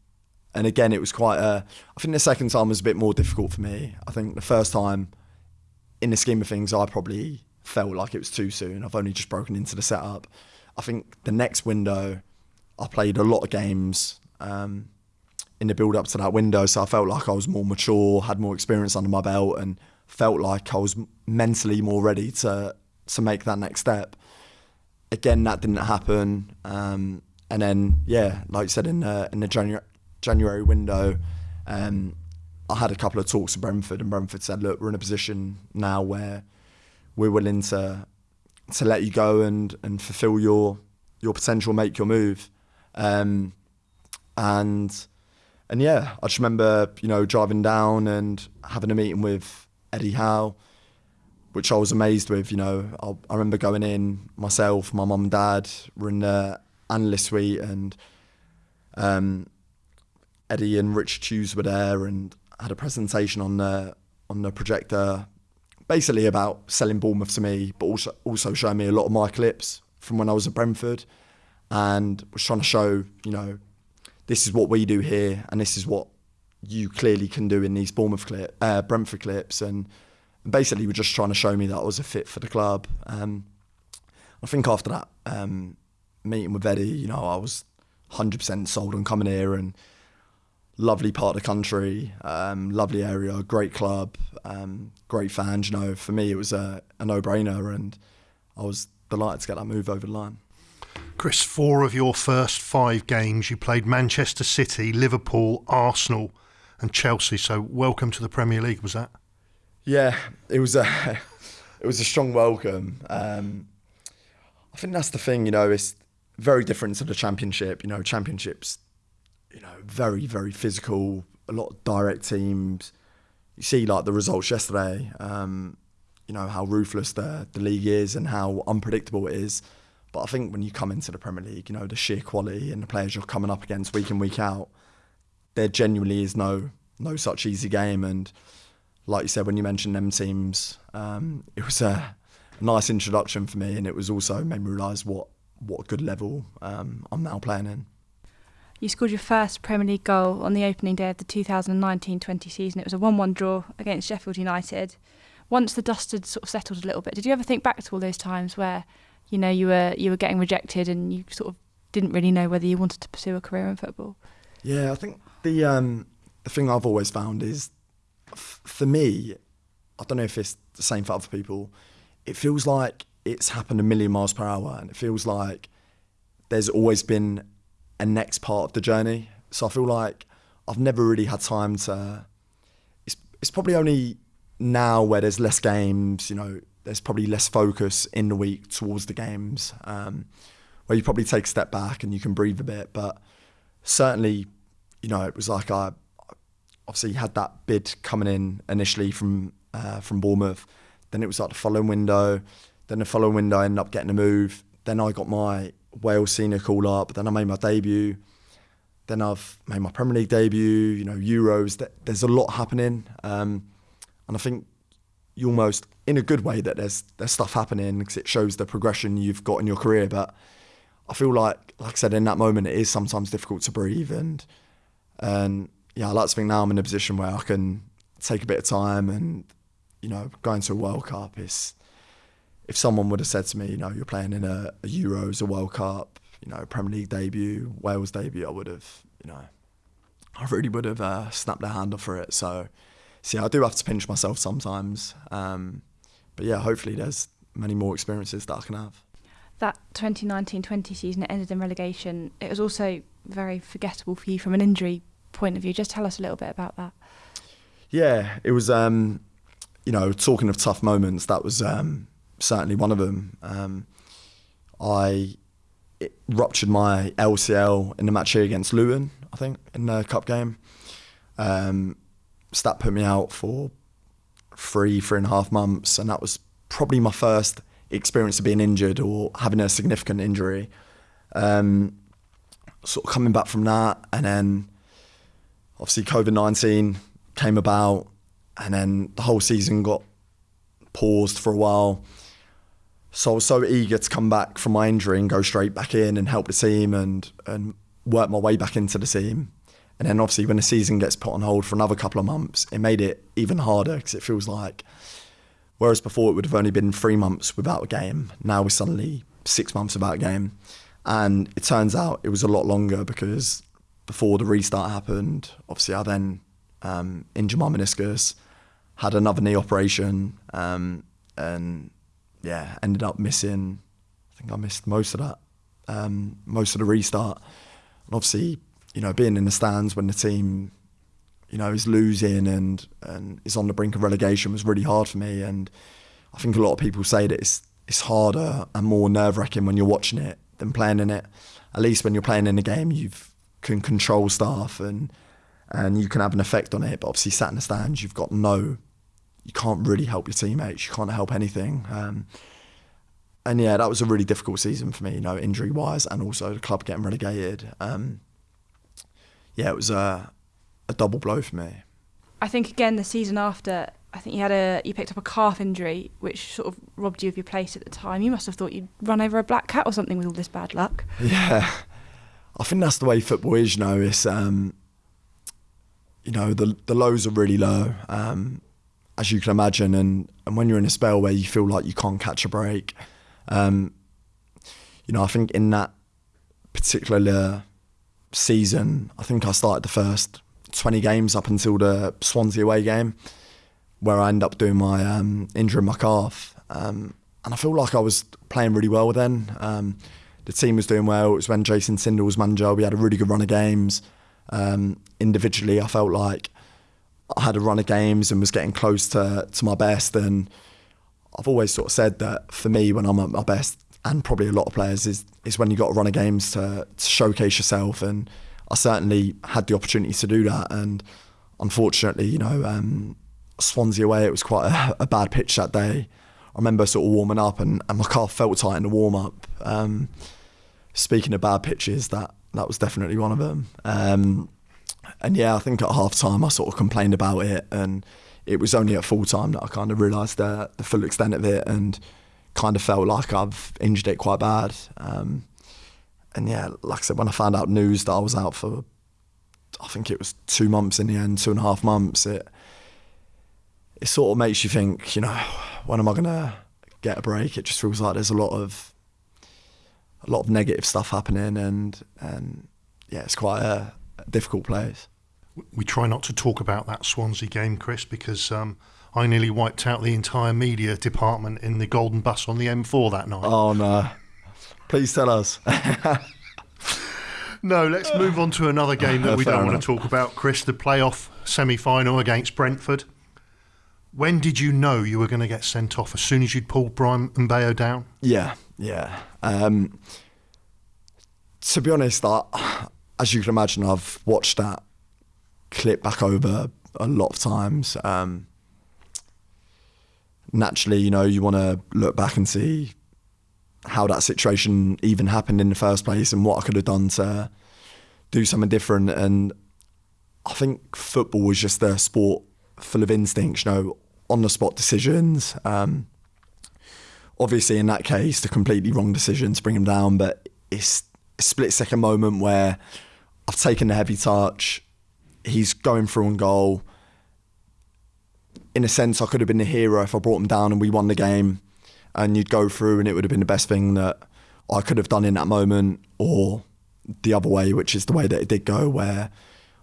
and again it was quite a I think the second time was a bit more difficult for me. I think the first time in the scheme of things I probably felt like it was too soon. I've only just broken into the setup. I think the next window, I played a lot of games um, in the build up to that window, so I felt like I was more mature, had more experience under my belt, and felt like I was mentally more ready to to make that next step. Again, that didn't happen, um, and then yeah, like I said in the in the January January window. Um, I had a couple of talks with Brentford, and Brentford said, "Look, we're in a position now where we're willing to to let you go and and fulfill your your potential, make your move. Um, and and yeah, I just remember you know driving down and having a meeting with Eddie Howe, which I was amazed with. You know, I, I remember going in myself, my mum and dad were in the analyst suite, and um, Eddie and Rich Hughes were there, and had a presentation on the on the projector basically about selling Bournemouth to me, but also also showing me a lot of my clips from when I was at Brentford, and was trying to show you know this is what we do here, and this is what you clearly can do in these Bournemouth clip, uh, Brentford clips, and basically were just trying to show me that I was a fit for the club. Um, I think after that um, meeting with Eddie, you know, I was 100% sold on coming here, and lovely part of the country, um, lovely area, great club, um, great fans. You know, for me it was a, a no-brainer, and I was delighted to get that move over the line. Chris, four of your first five games you played Manchester City, Liverpool, Arsenal, and Chelsea. So welcome to the Premier League. Was that? Yeah, it was a it was a strong welcome. Um, I think that's the thing. You know, it's very different to the Championship. You know, Championships, you know, very very physical. A lot of direct teams. You see, like the results yesterday. Um, you know how ruthless the the league is and how unpredictable it is. But I think when you come into the Premier League, you know the sheer quality and the players you're coming up against week in week out, there genuinely is no no such easy game. And like you said, when you mentioned them teams, um, it was a nice introduction for me, and it was also made me realise what what good level um, I'm now playing in. You scored your first Premier League goal on the opening day of the 2019-20 season. It was a 1-1 draw against Sheffield United once the dust had sort of settled a little bit, did you ever think back to all those times where, you know, you were you were getting rejected and you sort of didn't really know whether you wanted to pursue a career in football? Yeah, I think the um, the thing I've always found is, f- for me, I don't know if it's the same for other people. It feels like it's happened a million miles per hour, and it feels like there's always been a next part of the journey. So I feel like I've never really had time to. It's it's probably only now where there's less games, you know, there's probably less focus in the week towards the games, um, where you probably take a step back and you can breathe a bit. But certainly, you know, it was like I obviously had that bid coming in initially from uh, from Bournemouth. Then it was like the following window. Then the following window, I ended up getting a move. Then I got my Wales senior call up. Then I made my debut. Then I've made my Premier League debut. You know, Euros. There's a lot happening. Um, and I think you almost, in a good way, that there's there's stuff happening because it shows the progression you've got in your career. But I feel like, like I said, in that moment, it is sometimes difficult to breathe. And and yeah, I like to think now I'm in a position where I can take a bit of time and you know, going to a World Cup is. If someone would have said to me, you know, you're playing in a, a Euros, a World Cup, you know, Premier League debut, Wales debut, I would have, you know, I really would have uh, snapped their hand off for it. So yeah, I do have to pinch myself sometimes. Um, but yeah, hopefully there's many more experiences that I can have. That 2019-20 season it ended in relegation. It was also very forgettable for you from an injury point of view. Just tell us a little bit about that. Yeah, it was. Um, you know, talking of tough moments, that was um, certainly one of them. Um, I ruptured my LCL in the match here against Luton, I think, in the cup game. Um, so that put me out for three, three and a half months, and that was probably my first experience of being injured or having a significant injury. Um, sort of coming back from that, and then obviously COVID nineteen came about, and then the whole season got paused for a while. So I was so eager to come back from my injury and go straight back in and help the team and and work my way back into the team. And then obviously when the season gets put on hold for another couple of months, it made it even harder because it feels like, whereas before it would have only been three months without a game, now we're suddenly six months without a game. And it turns out it was a lot longer because before the restart happened, obviously I then um, injured my meniscus, had another knee operation, um, and yeah, ended up missing. I think I missed most of that, um, most of the restart. And obviously, you know, being in the stands when the team, you know, is losing and and is on the brink of relegation was really hard for me. And I think a lot of people say that it's it's harder and more nerve wracking when you're watching it than playing in it. At least when you're playing in a game, you can control stuff and and you can have an effect on it. But obviously, sat in the stands, you've got no, you can't really help your teammates. You can't help anything. Um, and yeah, that was a really difficult season for me, you know, injury wise, and also the club getting relegated. Um, yeah, it was a, a double blow for me. I think again the season after, I think you had a you picked up a calf injury, which sort of robbed you of your place at the time. You must have thought you'd run over a black cat or something with all this bad luck. Yeah, I think that's the way football is. You know, it's um, you know the the lows are really low, um, as you can imagine, and and when you're in a spell where you feel like you can't catch a break, um, you know, I think in that particular season, I think I started the first 20 games up until the Swansea away game, where I ended up doing my um, injuring my calf. Um, and I feel like I was playing really well then. Um, the team was doing well. It was when Jason Tindall was manager. We had a really good run of games. Um, individually, I felt like I had a run of games and was getting close to, to my best. And I've always sort of said that for me, when I'm at my best, and probably a lot of players, is is when you got to run of games to, to showcase yourself. And I certainly had the opportunity to do that. And unfortunately, you know, um, Swansea away, it was quite a, a, bad pitch that day. I remember sort of warming up and, and my calf felt tight in the warm up. Um, speaking of bad pitches, that that was definitely one of them. Um, and yeah, I think at half time I sort of complained about it, and it was only at full time that I kind of realised the, the full extent of it, and kind of felt like I've injured it quite bad. Um, and yeah, like I said, when I found out news that I was out for, I think it was two months in the end, two and a half months, it it sort of makes you think, you know, when am I gonna get a break? It just feels like there's a lot of a lot of negative stuff happening, and and yeah, it's quite a, a difficult place. We try not to talk about that Swansea game, Chris, because um, I nearly wiped out the entire media department in the Golden Bus on the M4 that night. Oh no! Please tell us. no, let's move on to another game that we don't enough. want to talk about, Chris. The playoff semi-final against Brentford. When did you know you were going to get sent off? As soon as you'd pulled Bryan Mbeumo down? Yeah, yeah. Um, to be honest, I, as you can imagine, I've watched that clip back over a lot of times. Um, naturally, you know, you want to look back and see how that situation even happened in the first place and what I could have done to do something different. And I think football was just a sport full of instincts, you know, on the spot decisions. Um, obviously, in that case, the completely wrong decision to bring him down, but it's a split second moment where I've taken the heavy touch. He's going through on goal. In a sense, I could have been the hero if I brought him down and we won the game, and you'd go through, and it would have been the best thing that I could have done in that moment, or the other way, which is the way that it did go, where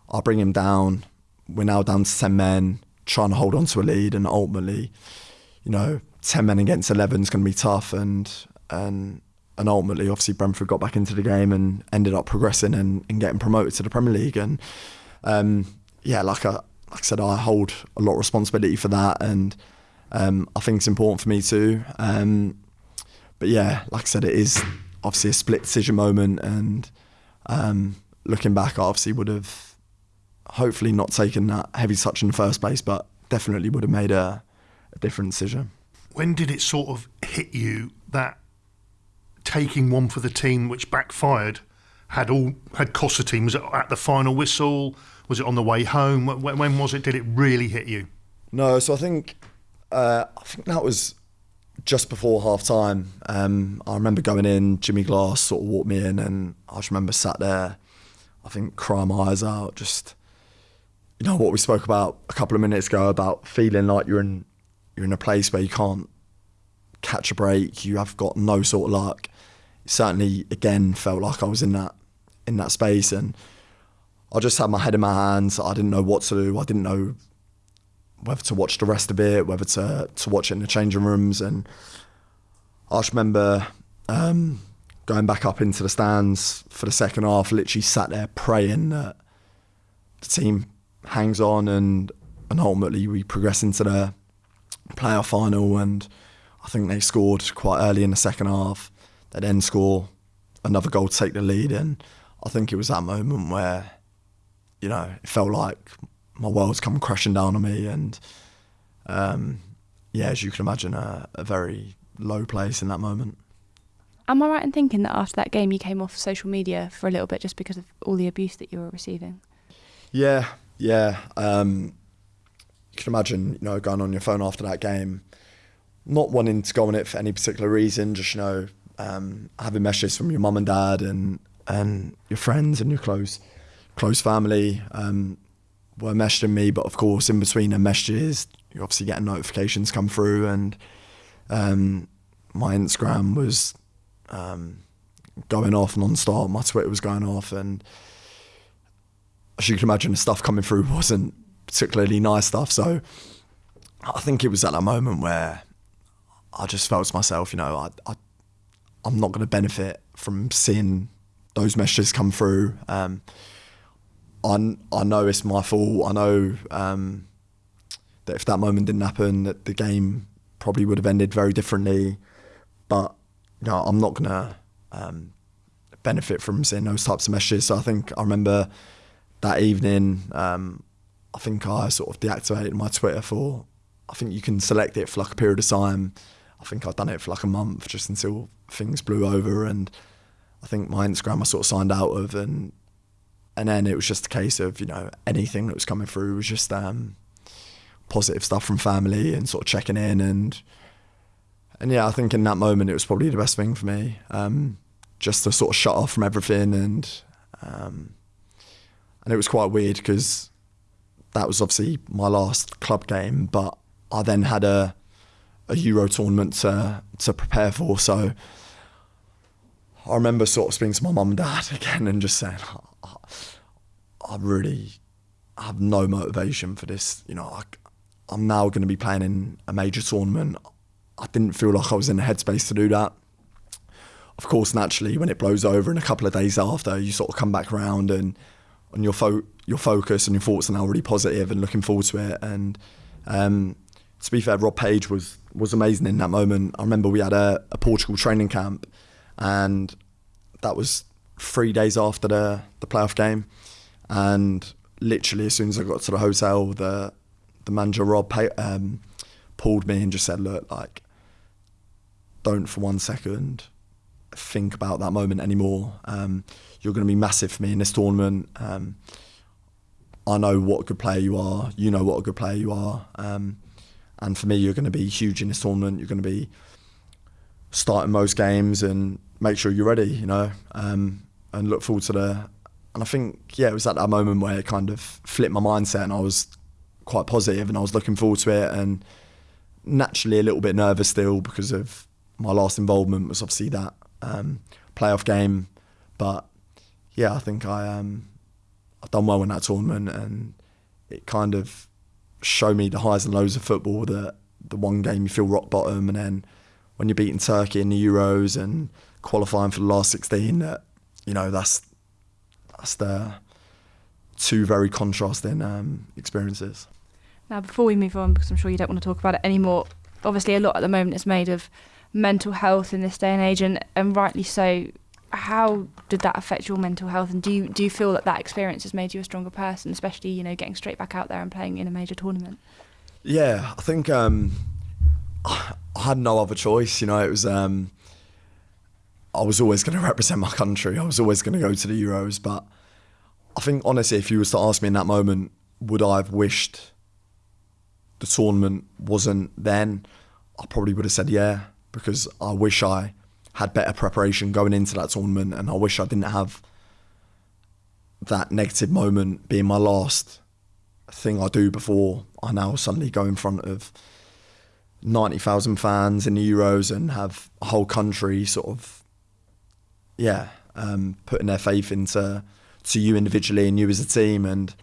I bring him down. We're now down to 10 men trying to hold on to a lead, and ultimately, you know, ten men against eleven is going to be tough, and and and ultimately, obviously, Brentford got back into the game and ended up progressing and, and getting promoted to the Premier League, and um, yeah, like I like I said, I hold a lot of responsibility for that, and um, I think it's important for me too. Um, but yeah, like I said, it is obviously a split decision moment, and um, looking back, I obviously would have hopefully not taken that heavy touch in the first place, but definitely would have made a, a different decision. When did it sort of hit you that taking one for the team, which backfired, had all had cost the team? Was it at the final whistle? Was it on the way home? When, when was it? Did it really hit you? No, so I think uh, I think that was just before half time. Um, I remember going in, Jimmy Glass sort of walked me in, and I just remember sat there, I think crying my eyes out, just you know what we spoke about a couple of minutes ago about feeling like you're in you're in a place where you can't catch a break, you have got no sort of luck. Certainly again felt like I was in that in that space and I just had my head in my hands. I didn't know what to do. I didn't know whether to watch the rest of it, whether to to watch it in the changing rooms and I just remember um, going back up into the stands for the second half, literally sat there praying that the team hangs on and and ultimately we progress into the playoff final and I think they scored quite early in the second half. They then score another goal to take the lead and I think it was that moment where, you know, it felt like my world's come crashing down on me and um, yeah, as you can imagine, a, a very low place in that moment. Am I right in thinking that after that game you came off social media for a little bit just because of all the abuse that you were receiving? Yeah, yeah, um, you can imagine, you know, going on your phone after that game, not wanting to go on it for any particular reason, just you know, um, having messages from your mum and dad and and your friends and your close close family um, were messaging me, but of course, in between the messages, you're obviously getting notifications come through, and um, my Instagram was um, going off non-stop, my Twitter was going off, and as you can imagine, the stuff coming through wasn't particularly nice stuff. So I think it was at that moment where I just felt to myself, you know, I, I I'm not going to benefit from seeing those messages come through. Um, I I know it's my fault. I know um, that if that moment didn't happen, that the game probably would have ended very differently. But you know, I'm not gonna um, benefit from seeing those types of messages. So I think I remember that evening. Um, I think I sort of deactivated my Twitter for. I think you can select it for like a period of time. I think I'd done it for like a month just until things blew over, and I think my Instagram I sort of signed out of, and and then it was just a case of you know anything that was coming through was just um, positive stuff from family and sort of checking in and and yeah, I think in that moment it was probably the best thing for me, um, just to sort of shut off from everything and um, and it was quite weird because that was obviously my last club game, but I then had a a Euro tournament to to prepare for, so. I remember sort of speaking to my mum and dad again and just saying, I, really have no motivation for this. You know, I, I'm now going to be playing in a major tournament. I didn't feel like I was in the headspace to do that. Of course, naturally, when it blows over in a couple of days after, you sort of come back around and and your fo- your focus and your thoughts are now really positive and looking forward to it. And um, to be fair, Rob Page was was amazing in that moment. I remember we had a, a Portugal training camp, and that was three days after the the playoff game, and literally as soon as I got to the hotel, the the manager Rob um, pulled me and just said, "Look, like, don't for one second think about that moment anymore. Um, you're going to be massive for me in this tournament. Um, I know what a good player you are. You know what a good player you are. Um, and for me, you're going to be huge in this tournament. You're going to be starting most games and make sure you're ready. You know, um, and look forward to the. And I think yeah, it was at that moment where it kind of flipped my mindset, and I was quite positive, and I was looking forward to it, and naturally a little bit nervous still because of my last involvement was obviously that um, playoff game, but yeah, I think I um, I've done well in that tournament, and it kind of showed me the highs and lows of football. That the one game you feel rock bottom, and then when you're beating Turkey in the Euros and qualifying for the last 16, that you know that's that's the two very contrasting um, experiences. Now, before we move on, because I'm sure you don't want to talk about it anymore, obviously a lot at the moment is made of mental health in this day and age, and, and rightly so. How did that affect your mental health, and do you do you feel that that experience has made you a stronger person, especially you know getting straight back out there and playing in a major tournament? Yeah, I think um, I had no other choice. You know, it was um, I was always going to represent my country. I was always going to go to the Euros, but I think honestly, if you was to ask me in that moment, would I have wished the tournament wasn't then? I probably would have said yeah because I wish I had better preparation going into that tournament, and I wish I didn't have that negative moment being my last thing I do before I now suddenly go in front of ninety thousand fans in the Euros and have a whole country sort of yeah um, putting their faith into to you individually and you as a team and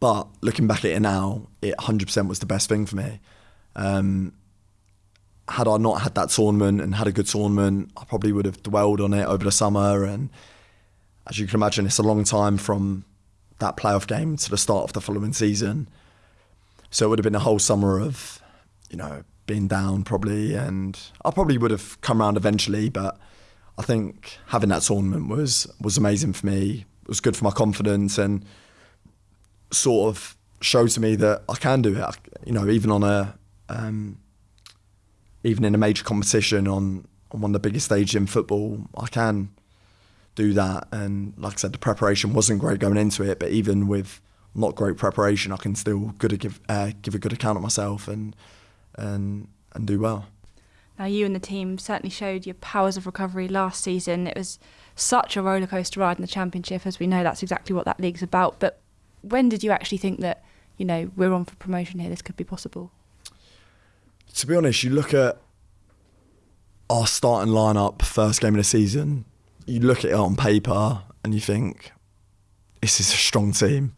but looking back at it now it 100% was the best thing for me um, had I not had that tournament and had a good tournament, I probably would have dwelled on it over the summer. And as you can imagine, it's a long time from that playoff game to the start of the following season. So it would have been a whole summer of, you know, being down probably. And I probably would have come around eventually, but I think having that tournament was was amazing for me. It was good for my confidence and sort of showed to me that I can do it. You know, even on a um, even in a major competition on, on one of the biggest stages in football, I can do that. And like I said, the preparation wasn't great going into it, but even with not great preparation, I can still good give uh, give a good account of myself and and and do well. Now, you and the team certainly showed your powers of recovery last season. It was such a rollercoaster ride in the championship, as we know that's exactly what that league's about. But when did you actually think that you know we're on for promotion here? This could be possible to be honest, you look at our starting lineup, first game of the season, you look at it on paper and you think, this is a strong team.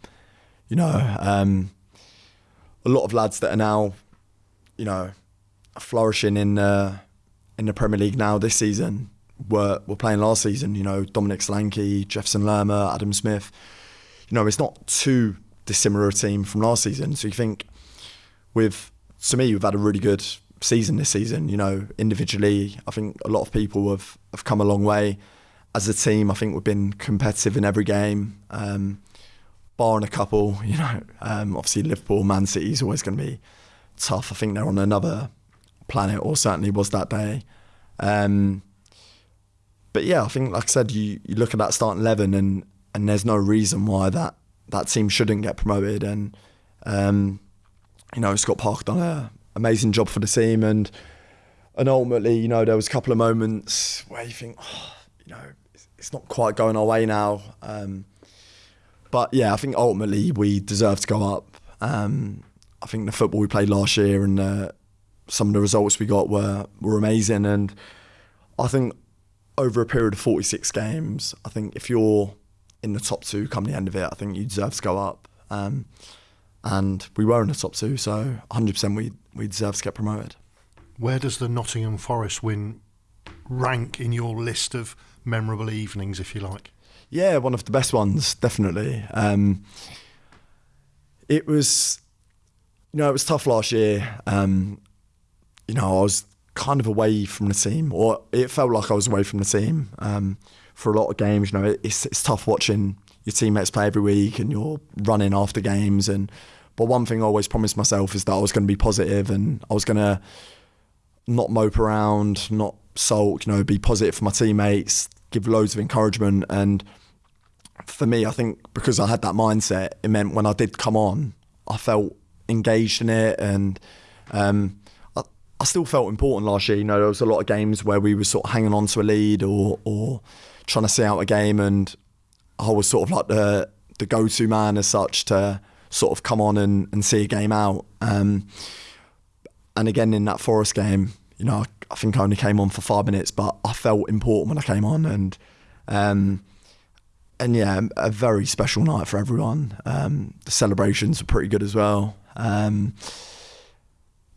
You know, um, a lot of lads that are now, you know, flourishing in uh, in the Premier League now this season were we were playing last season. You know, Dominic Solanke, Jefferson Lerma, Adam Smith. You know, it's not too dissimilar a team from last season. So you think with to me, we've had a really good season this season. You know, individually, I think a lot of people have, have come a long way. As a team, I think we've been competitive in every game, um, barring a couple. You know, um, obviously Liverpool, Man City is always going to be tough. I think they're on another planet, or certainly was that day. Um, but yeah, I think, like I said, you, you look at that starting eleven, and and there's no reason why that that team shouldn't get promoted. And um, you know, Scott Parker done an amazing job for the team, and and ultimately, you know, there was a couple of moments where you think, oh, you know, it's, it's, not quite going our way now. Um, but yeah, I think ultimately we deserve to go up. Um, I think the football we played last year and uh, some of the results we got were were amazing, and I think over a period of 46 games, I think if you're in the top two come the end of it, I think you deserve to go up. Um, and we were in the top two, so 100% we we deserve to get promoted. Where does the Nottingham Forest win rank in your list of memorable evenings, if you like? Yeah, one of the best ones, definitely. Um, it was, you know, it was tough last year. Um, you know, I was kind of away from the team, or it felt like I was away from the team um, for a lot of games. You know, it's it's tough watching your teammates play every week and you're running after games. And but one thing I always promised myself is that I was going to be positive and I was going to not mope around, not sulk. You know, be positive for my teammates, give loads of encouragement. And for me, I think because I had that mindset, it meant when I did come on, I felt engaged in it and. Um, I still felt important last year. You know, there was a lot of games where we were sort of hanging on to a lead or or trying to see out a game, and I was sort of like the the go to man as such to sort of come on and, and see a game out. Um, and again in that Forest game, you know, I, I, think I only came on for five minutes, but I felt important when I came on, and um, and yeah, a very special night for everyone. Um, the celebrations were pretty good as well. Um,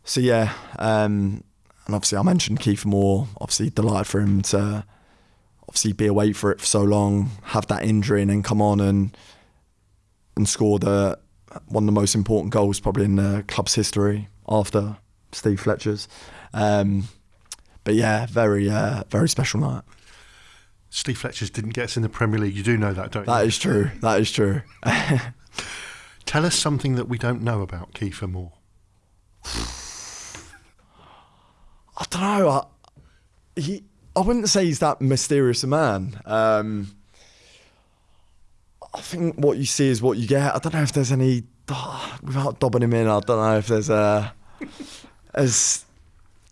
so yeah, um, and obviously I mentioned Kiefer Moore. Obviously, delighted for him to obviously be away for it for so long, have that injury, and then come on and and score the one of the most important goals probably in the club's history after Steve Fletcher's. Um, but yeah, very uh, very special night. Steve Fletcher's didn't get us in the Premier League. You do know that, don't that you? That is true. That is true. Tell us something that we don't know about Kiefer Moore. I don't know. I, he, I wouldn't say he's that mysterious a man. Um, I think what you see is what you get. I don't know if there's any without dobbing him in. I don't know if there's a as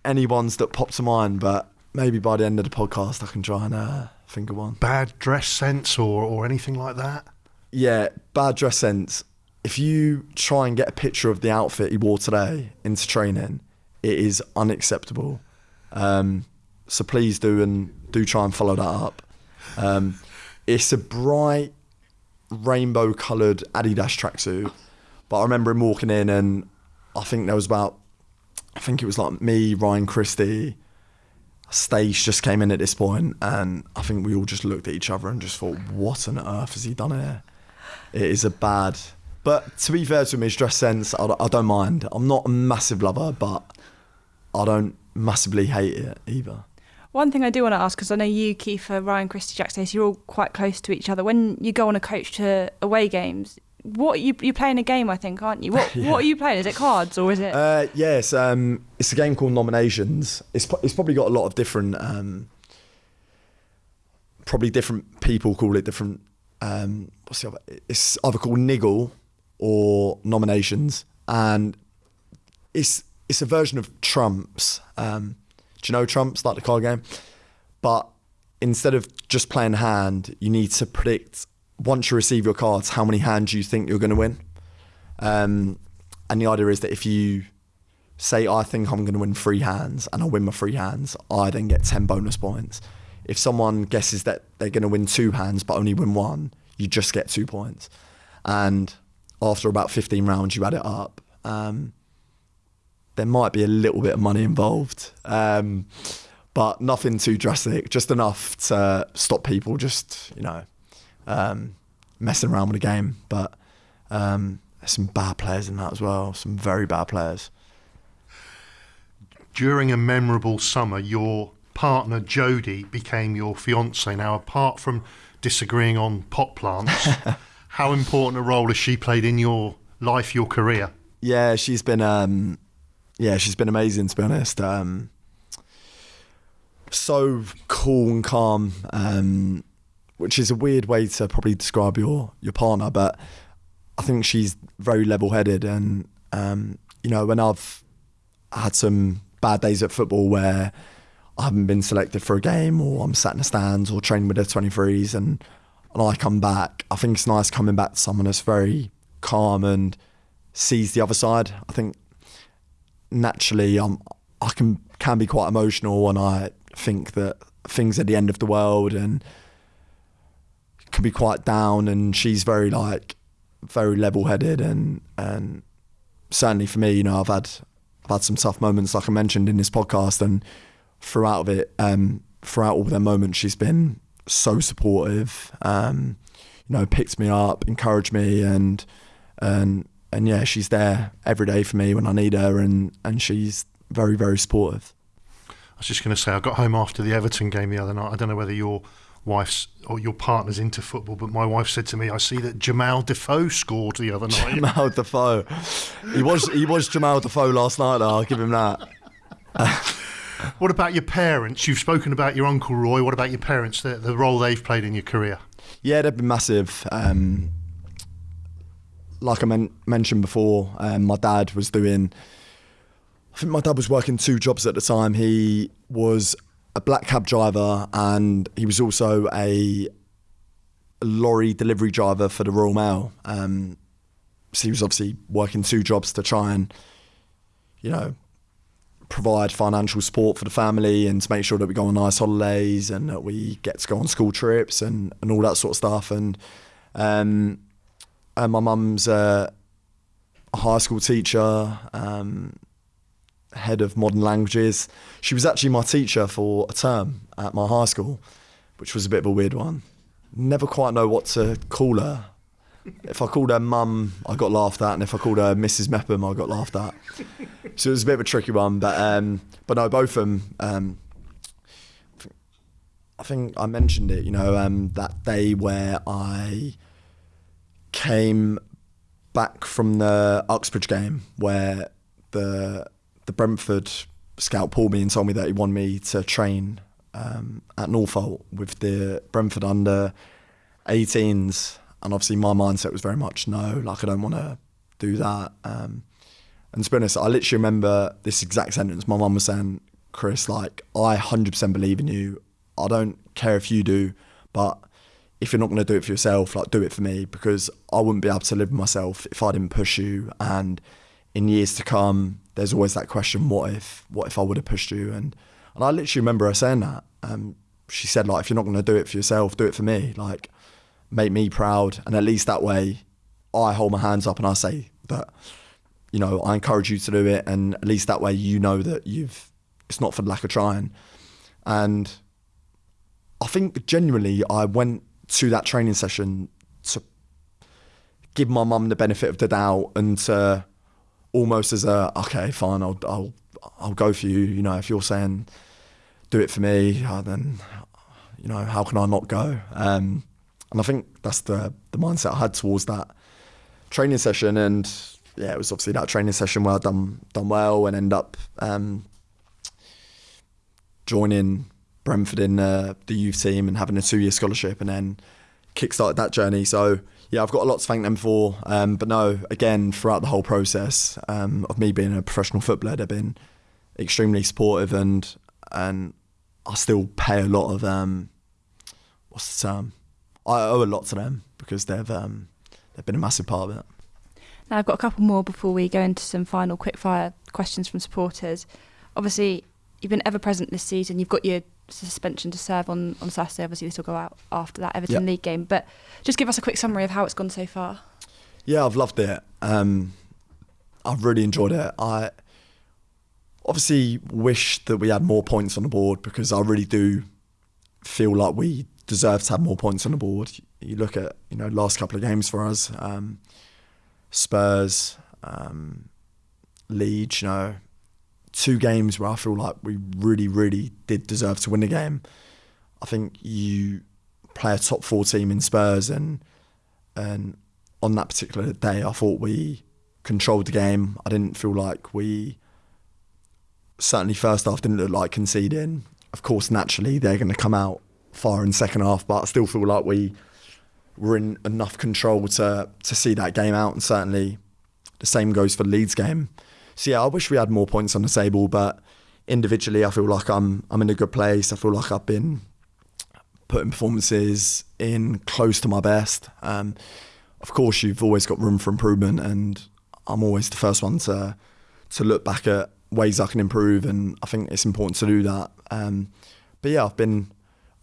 any ones that pop to mind, but maybe by the end of the podcast I can try and uh, think of one. Bad dress sense or or anything like that. Yeah, bad dress sense. If you try and get a picture of the outfit he wore today into training, it is unacceptable. Um, so please do and do try and follow that up. Um, it's a bright rainbow coloured Adidas tracksuit, but I remember him walking in and I think there was about, I think it was like me, Ryan Christie, Stace just came in at this point, and I think we all just looked at each other and just thought, what on earth has he done here? It is a bad. But to be fair to him, his dress sense, I, I don't mind. I'm not a massive lover, but I don't massively hate it either. One thing I do want to ask, because I know you, Kiefer, Ryan, Christie, Jack Stacey, you're all quite close to each other. When you go on a coach to away games, what you you're playing a game, I think, aren't you? What yeah. what are you playing? Is it cards or is it? Uh, yes, um, it's a game called Nominations. It's it's probably got a lot of different, um, probably different people call it different. Um, what's the other? It's either called Niggle or Nominations, and it's it's a version of Trumps. Um, do you know Trumps, like the card game? But instead of just playing hand, you need to predict once you receive your cards how many hands you think you're going to win. Um, and the idea is that if you say, I think I'm going to win three hands and I win my three hands, I then get 10 bonus points. If someone guesses that they're going to win two hands but only win one, you just get two points. And after about 15 rounds, you add it up. Um, there might be a little bit of money involved, um, but nothing too drastic, just enough to stop people just, you know, um, messing around with the game. But um, there's some bad players in that as well, some very bad players. During a memorable summer, your partner Jodie became your fiance. Now, apart from disagreeing on pot plants, how important a role has she played in your life, your career? Yeah, she's been um, yeah, she's been amazing to be honest. Um, so cool and calm, um, which is a weird way to probably describe your your partner, but I think she's very level headed. And um, you know, when I've had some bad days at football where I haven't been selected for a game, or I'm sat in the stands, or training with the 23s, and and I come back, I think it's nice coming back to someone that's very calm and sees the other side. I think naturally I'm I can can be quite emotional and I think that things are the end of the world and can be quite down and she's very like very level headed and and certainly for me, you know, I've had I've had some tough moments like I mentioned in this podcast and throughout it, um, throughout all their moments she's been so supportive, um, you know, picked me up, encouraged me and and and yeah, she's there every day for me when I need her, and and she's very very supportive. I was just going to say, I got home after the Everton game the other night. I don't know whether your wife's or your partner's into football, but my wife said to me, "I see that Jamal Defoe scored the other night." Jamal Defoe, he was he was Jamal Defoe last night. Though, I'll give him that. what about your parents? You've spoken about your uncle Roy. What about your parents? The, the role they've played in your career? Yeah, they've been massive. Um, like I men- mentioned before, um, my dad was doing. I think my dad was working two jobs at the time. He was a black cab driver and he was also a lorry delivery driver for the Royal Mail. Um, so he was obviously working two jobs to try and, you know, provide financial support for the family and to make sure that we go on nice holidays and that we get to go on school trips and, and all that sort of stuff. And um, uh, my mum's a high school teacher, um, head of modern languages. She was actually my teacher for a term at my high school, which was a bit of a weird one. Never quite know what to call her. If I called her mum, I got laughed at, and if I called her Mrs. Mepham, I got laughed at. So it was a bit of a tricky one, but um, but no, both of them. Um, I think I mentioned it, you know, um, that day where I came back from the Uxbridge game where the the Brentford scout pulled me and told me that he wanted me to train um, at Norfolk with the Brentford under 18s, and obviously my mindset was very much no, like I don't want to do that. Um, and to be honest, I literally remember this exact sentence. My mum was saying, "Chris, like I 100% believe in you. I don't care if you do, but." If you're not going to do it for yourself, like do it for me because I wouldn't be able to live with myself if I didn't push you. And in years to come, there's always that question: what if? What if I would have pushed you? And and I literally remember her saying that. Um, she said like, if you're not going to do it for yourself, do it for me. Like, make me proud, and at least that way, I hold my hands up and I say that, you know, I encourage you to do it, and at least that way you know that you've. It's not for lack of trying, and I think genuinely I went to that training session to give my mum the benefit of the doubt and to almost as a okay fine I'll I'll I'll go for you. You know if you're saying do it for me uh, then you know how can I not go? Um, and I think that's the the mindset I had towards that training session. And yeah it was obviously that training session where I done done well and end up um, joining Brentford in uh, the youth team and having a two year scholarship and then kickstarted that journey. So yeah, I've got a lot to thank them for. Um, but no, again, throughout the whole process um, of me being a professional footballer, they've been extremely supportive and and I still pay a lot of um, what's the term? I owe a lot to them because they've um, they've been a massive part of it. Now I've got a couple more before we go into some final quickfire questions from supporters. Obviously, you've been ever present this season. You've got your suspension to serve on, on Saturday. Obviously, this will go out after that Everton Yeah. League game. But just give us a quick summary of how it's gone so far. Yeah, I've loved it. Um, I've really enjoyed it. I obviously wish that we had more points on the board because I really do feel like we deserve to have more points on the board. You look at you know last couple of games for us, um, Spurs, um, Leeds. You know, two games where I feel like we really, really did deserve to win the game. I think you play a top four team in Spurs and and on that particular day, I thought we controlled the game. I didn't feel like we certainly first half didn't look like conceding. Of course, naturally they're going to come out far in second half, but I still feel like we were in enough control to to see that game out. And certainly the same goes for the Leeds game. So yeah, I wish we had more points on the table, but individually, I feel like I'm I'm in a good place. I feel like I've been putting performances in close to my best. Um, of course, you've always got room for improvement, and I'm always the first one to to look back at ways I can improve, and I think it's important to do that. Um, but yeah, I've been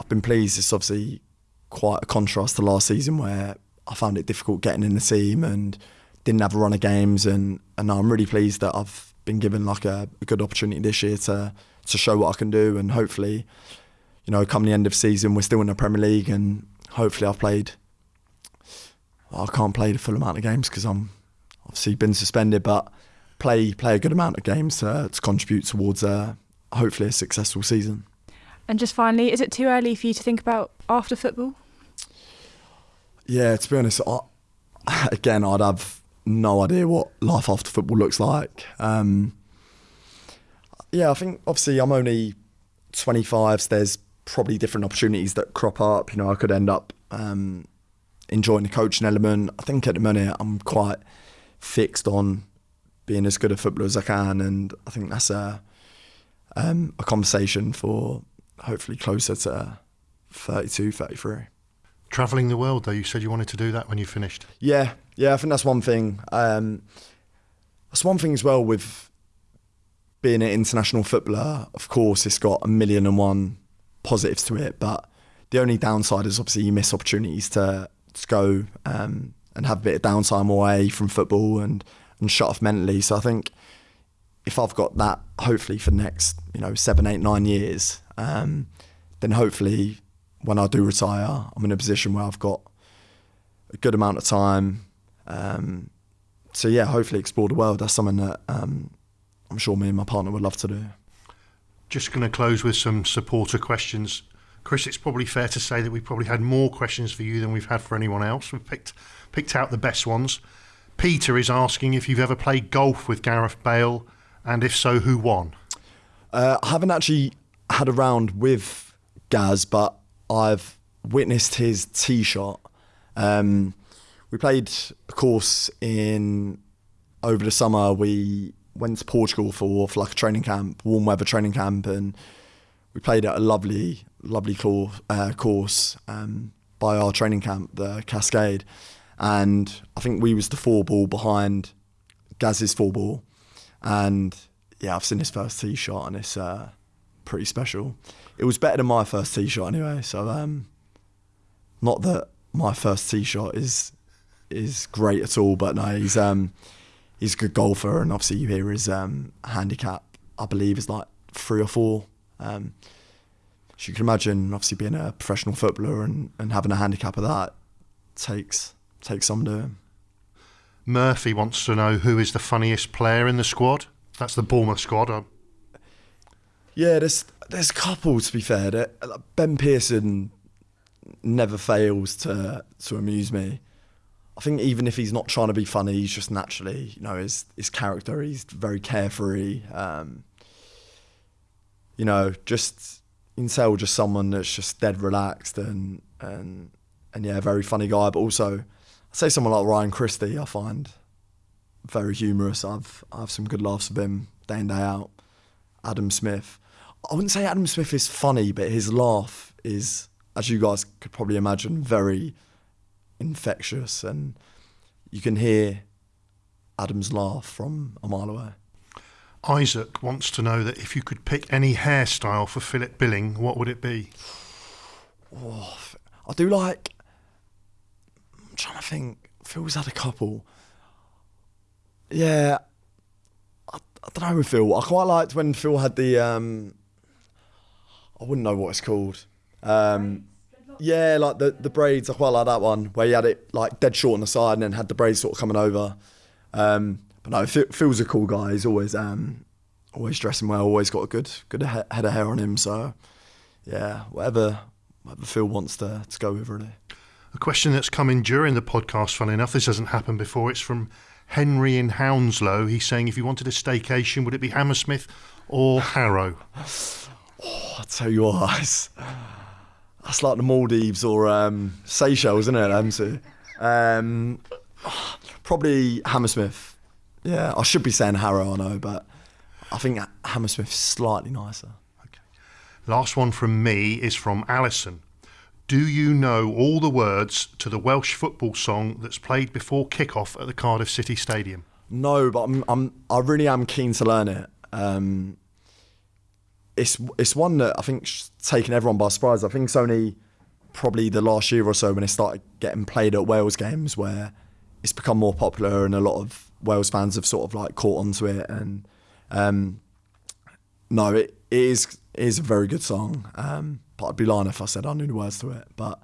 I've been pleased. It's obviously quite a contrast to last season where I found it difficult getting in the team and didn't have a run of games, and and I'm really pleased that I've been given like a, a good opportunity this year to to show what I can do, and hopefully, you know, come the end of season, we're still in the Premier League, and hopefully I've played. Well, I can't play the full amount of games because I'm obviously been suspended, but play play a good amount of games to, to contribute towards uh, hopefully a successful season. And just finally, is it too early for you to think about after football? Yeah, to be honest, I, again, I'd have no idea what life after football looks like. Um, yeah, I think obviously I'm only 25, so there's probably different opportunities that crop up. You know, I could end up um, enjoying the coaching element. I think at the minute I'm quite fixed on being as good a footballer as I can, and I think that's a um, a conversation for hopefully closer to 32, 33. Travelling the world, though, you said you wanted to do that when you finished. Yeah, yeah, I think that's one thing. Um, that's one thing as well with being an international footballer. Of course, it's got a million and one positives to it, but the only downside is obviously you miss opportunities to, to go um, and have a bit of downtime away from football and and shut off mentally. So I think if I've got that, hopefully for the next you know seven, eight, nine years, um, then hopefully when I do retire, I'm in a position where I've got a good amount of time. Um, so yeah, hopefully explore the world. That's something that um, I'm sure me and my partner would love to do. Just going to close with some supporter questions. Chris, it's probably fair to say that we've probably had more questions for you than we've had for anyone else. We've picked picked out the best ones. Peter is asking if you've ever played golf with Gareth Bale, and if so, who won? Uh, I haven't actually had a round with Gaz, but I've witnessed his tee shot. Um, we played a course in over the summer. We went to Portugal for, for like a training camp, warm weather training camp, and we played at a lovely, lovely course, uh, course um, by our training camp, the Cascade. And I think we was the four ball behind Gaz's four ball, and yeah, I've seen his first tee shot, and it's uh, pretty special. It was better than my first tee shot anyway. So um, not that my first tee shot is is great at all, but no, he's um, he's a good golfer, and obviously you hear his um, handicap. I believe is like three or four. Um, so you can imagine, obviously being a professional footballer and, and having a handicap of that takes takes some doing. Murphy wants to know who is the funniest player in the squad. That's the Bournemouth squad. Um, Yeah, there's there's a couple to be fair. Ben Pearson never fails to to amuse me. I think even if he's not trying to be funny, he's just naturally, you know, his his character. He's very carefree. Um, you know, just you can tell just someone that's just dead relaxed and and and yeah, very funny guy. But also, I'd say someone like Ryan Christie, I find very humorous. I've I have some good laughs with him day in day out. Adam Smith. I wouldn't say Adam Smith is funny, but his laugh is, as you guys could probably imagine, very infectious, and you can hear Adam's laugh from a mile away. Isaac wants to know that if you could pick any hairstyle for Philip Billing, what would it be? Oh, I do like. I'm trying to think. Phil's had a couple. Yeah, I, I don't know with Phil. I quite liked when Phil had the. Um, I wouldn't know what it's called. Um, yeah, like the the braids. I quite like that one where you had it like dead short on the side and then had the braids sort of coming over. Um, but no, Phil's a cool guy. He's always um, always dressing well. Always got a good good head of hair on him. So yeah, whatever whatever Phil wants to to go with really. A question that's come in during the podcast, funny enough, this hasn't happened before. It's from Henry in Hounslow. He's saying if you wanted a staycation, would it be Hammersmith or Harrow? I tell you what, that's, that's like the Maldives or um, Seychelles, isn't it? MC? Um, probably Hammersmith. Yeah, I should be saying Harrow, I know, but I think Hammersmith's slightly nicer. Last one from me is from Alison. Do you know all the words to the Welsh football song that's played before kick-off at the Cardiff City Stadium? No, but I'm, I'm I really am keen to learn it. Um, it's it's one that I think's taken everyone by surprise. I think it's only probably the last year or so when it started getting played at Wales games where it's become more popular and a lot of Wales fans have sort of like caught onto it. And um, no, it, it is it is a very good song. Um, but I'd be lying if I said I knew the words to it. But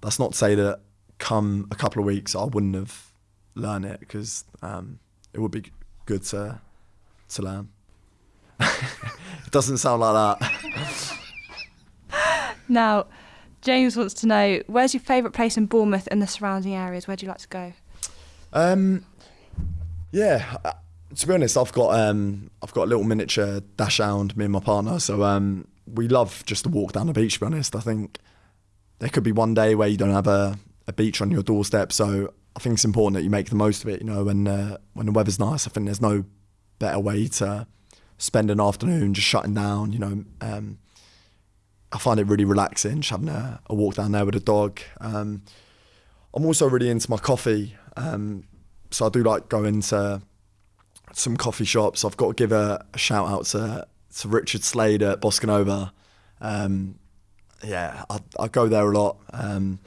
that's not to say that come a couple of weeks I wouldn't have learned it because um, it would be good to to learn. It doesn't sound like that. Now, James wants to know where's your favourite place in Bournemouth and the surrounding areas? Where do you like to go? Um, yeah, uh, to be honest, I've got um, I've got a little miniature dachshund, me and my partner. So um, we love just to walk down the beach. To be honest, I think there could be one day where you don't have a, a beach on your doorstep. So I think it's important that you make the most of it. You know, when uh, when the weather's nice, I think there's no better way to spend an afternoon just shutting down. You know, um, I find it really relaxing just having a, a walk down there with a dog. Um, I'm also really into my coffee, um, so I do like going to some coffee shops. I've got to give a, a shout out to to Richard Slade at Boscanova. Um, yeah, I, I go there a lot. Um,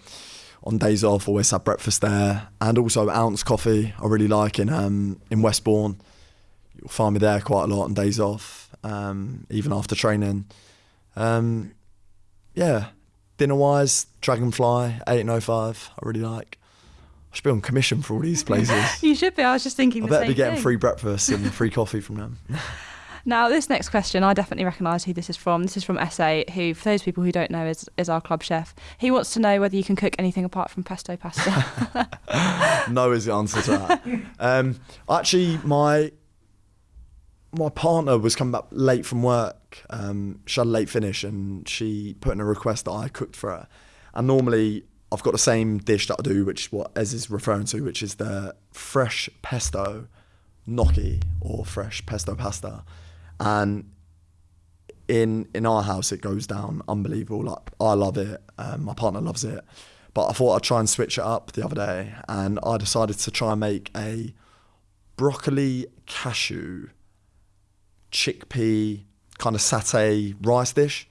on days off, always have breakfast there, and also Ounce Coffee. I really like in um, in Westbourne. You'll find me there quite a lot on days off, um, even after training. Um, yeah, dinner wise, Dragonfly, eight and oh five. I really like. I should be on commission for all these places. You should be. I was just thinking I the better be getting thing. free breakfast and free coffee from them. Now, this next question, I definitely recognise who this is from. This is from SA, who, for those people who don't know, is, is our club chef. He wants to know whether you can cook anything apart from pesto pasta. no is the answer to that. Um, actually, my my partner was coming back late from work. Um, she had a late finish, and she put in a request that I cooked for her. And normally, I've got the same dish that I do, which is what Ez is referring to, which is the fresh pesto gnocchi or fresh pesto pasta. And in in our house, it goes down unbelievable. Like I love it. Um, my partner loves it. But I thought I'd try and switch it up the other day, and I decided to try and make a broccoli cashew chickpea kind of satay rice dish.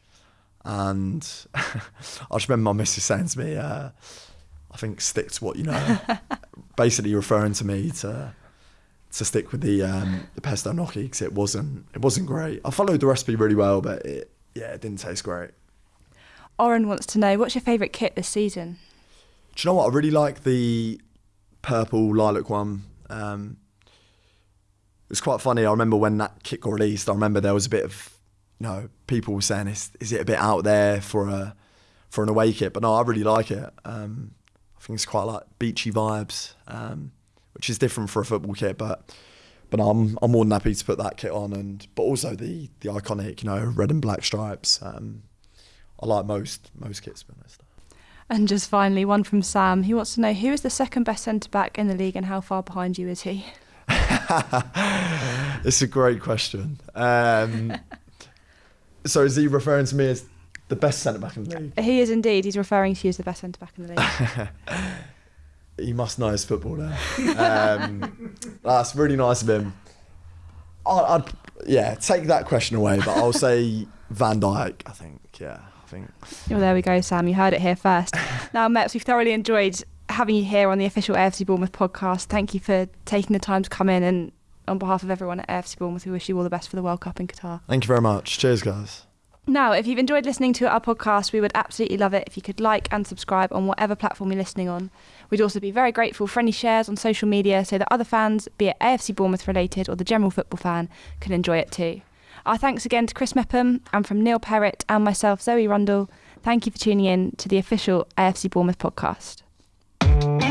And I just remember my missus saying to me, uh, I think stick to what you know. Basically referring to me to to stick with the um, the pesto gnocchi because it wasn't it wasn't great. I followed the recipe really well, but it yeah it didn't taste great. Oren wants to know what's your favourite kit this season? Do you know what? I really like the purple lilac one. Um, was quite funny. I remember when that kit got released. I remember there was a bit of, you know, people were saying, "Is is it a bit out there for a for an away kit?" But no, I really like it. Um, I think it's quite like beachy vibes, um, which is different for a football kit. But but I'm I'm more than happy to put that kit on, and but also the the iconic, you know, red and black stripes. Um, I like most most kits, to be honest. And just finally, one from Sam. He wants to know who is the second best centre back in the league and how far behind you is he? it's a great question. Um, so is he referring to me as the best centre back in the league? He is indeed. He's referring to you as the best centre back in the league. He must know his football there. Um, that's really nice of him. I'd, I'd yeah take that question away, but I'll say Van Dijk. I think yeah. I think Well, there we go, Sam. You heard it here first. now, Meps, we've thoroughly enjoyed having you here on the official AFC Bournemouth podcast. Thank you for taking the time to come in, and on behalf of everyone at AFC Bournemouth, we wish you all the best for the World Cup in Qatar. thank you very much. Cheers, guys. Now, if you've enjoyed listening to our podcast, we would absolutely love it if you could like and subscribe on whatever platform you're listening on. We'd also be very grateful for any shares on social media so that other fans, be it AFC Bournemouth related or the general football fan, can enjoy it too. Our thanks again to Chris Mepham and from Neil Perrott and myself, Zoe Rundle. Thank you for tuning in to the official AFC Bournemouth podcast. Mm-hmm.